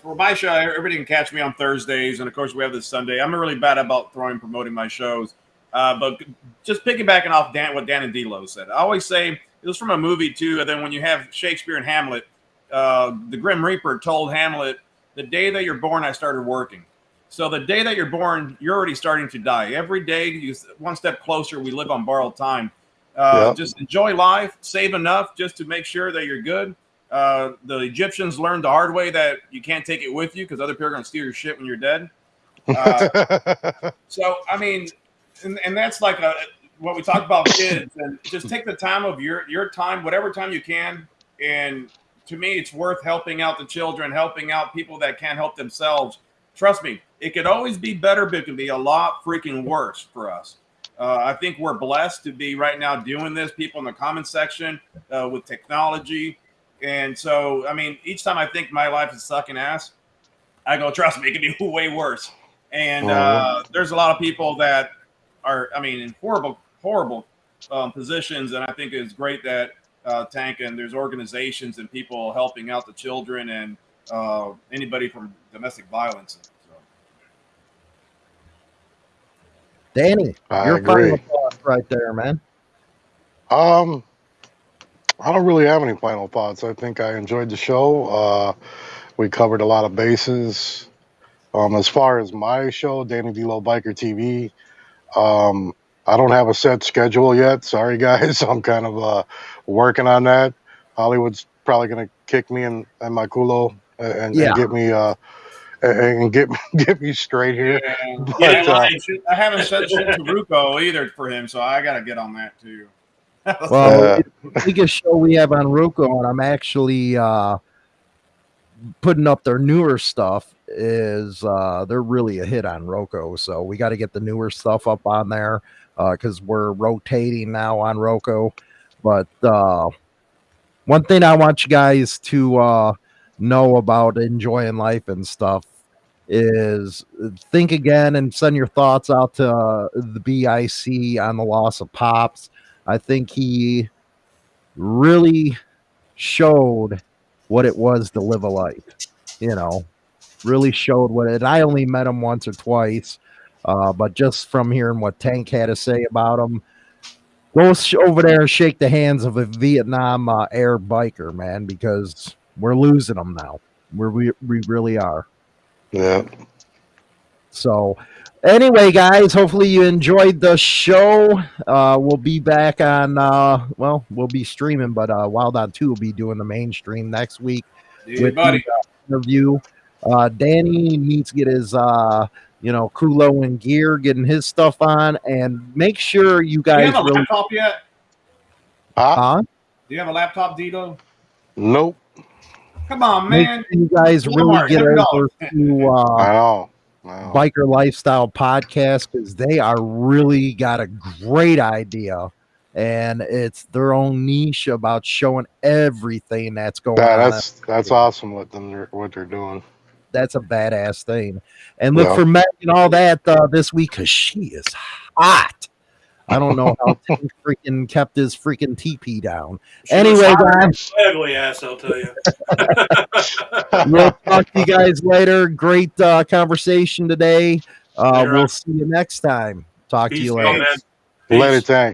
for my show, everybody can catch me on Thursdays, and of course, we have this Sunday. I'm really bad about throwing promoting my shows, uh, but just piggybacking off Dan, what Dan and D'Lo said. I always say it was from a movie too, and then when you have Shakespeare and Hamlet, uh, the Grim Reaper told Hamlet, "The day that you're born, I started working." So the day that you're born, you're already starting to die. Every day, you one step closer. We live on borrowed time. Uh, Yep. Just enjoy life, save enough just to make sure that you're good. Uh, the Egyptians learned the hard way that you can't take it with you because other people are going to steal your shit when you're dead. Uh, so, I mean, and, and that's like a, what we talk about kids, and just take the time of your your time, whatever time you can. And to me, it's worth helping out the children, helping out people that can't help themselves. Trust me, it could always be better, but it can be a lot freaking worse for us. Uh, I think we're blessed to be right now doing this. People in the comment section uh, with technology, and so I mean, each time I think my life is sucking ass, I go, trust me, it could be way worse. And uh, there's a lot of people that are, I mean, in horrible, horrible um, positions, and I think it's great that uh, Tank and there's organizations and people helping out the children and uh, anybody from domestic violence. So. Danny, I your final thoughts right there, man. Um, I don't really have any final thoughts. I think I enjoyed the show. Uh, we covered a lot of bases. Um, as far as my show, Danny D'Lo Biker TV, um, I don't have a set schedule yet. Sorry, guys. I'm kind of uh, working on that. Hollywood's probably gonna kick me in, in my culo and, and Yeah. get me uh, and and get get me straight here. But, Yeah, uh, line. I haven't said shit to Roku either for him, so I got to get on that too. Well, the biggest show we have on Roku, and I'm actually uh, putting up their newer stuff. Is uh, they're really a hit on Roku, so we got to get the newer stuff up on there uh, because we're rotating now on Roku. But uh, one thing I want you guys to uh, know about enjoying life and stuff is think again and send your thoughts out to uh, the BIC on the loss of Pops. I think he really showed what it was to live a life. You know, really showed what it. I only met him once or twice, uh, but just from hearing what Tank had to say about him, go over there and shake the hands of a Vietnam uh, air biker, man, because we're losing them now. We're, we we really are. yeah. So, anyway, guys, hopefully you enjoyed the show. Uh, we'll be back on, uh, well, we'll be streaming, but uh, Wild on 2 will be doing the mainstream next week Dude, with buddy. the uh, interview. Uh, Danny needs to get his, uh, you know, Kulo and gear, getting his stuff on, and make sure you Do you guys have a really. laptop yet? Huh? Huh? Do you have a laptop, Dito? Nope. Come on, Make man. sure you guys really Walmart, get $100. over to uh, know. I. Biker Lifestyle Podcast because they are really got a great idea. And it's their own niche about showing everything that's going Yeah, on. that's that's awesome what them what they're doing. That's a badass thing. And look Yeah. for Meg and all that uh, this week because she is hot. I don't know how Tim freaking kept his freaking TP down. She Anyway, was guys, ugly ass, I'll tell you. we'll talk to you guys later. Great uh, conversation today. Uh, we'll on. see you next time. Talk to Peace you out, later. man.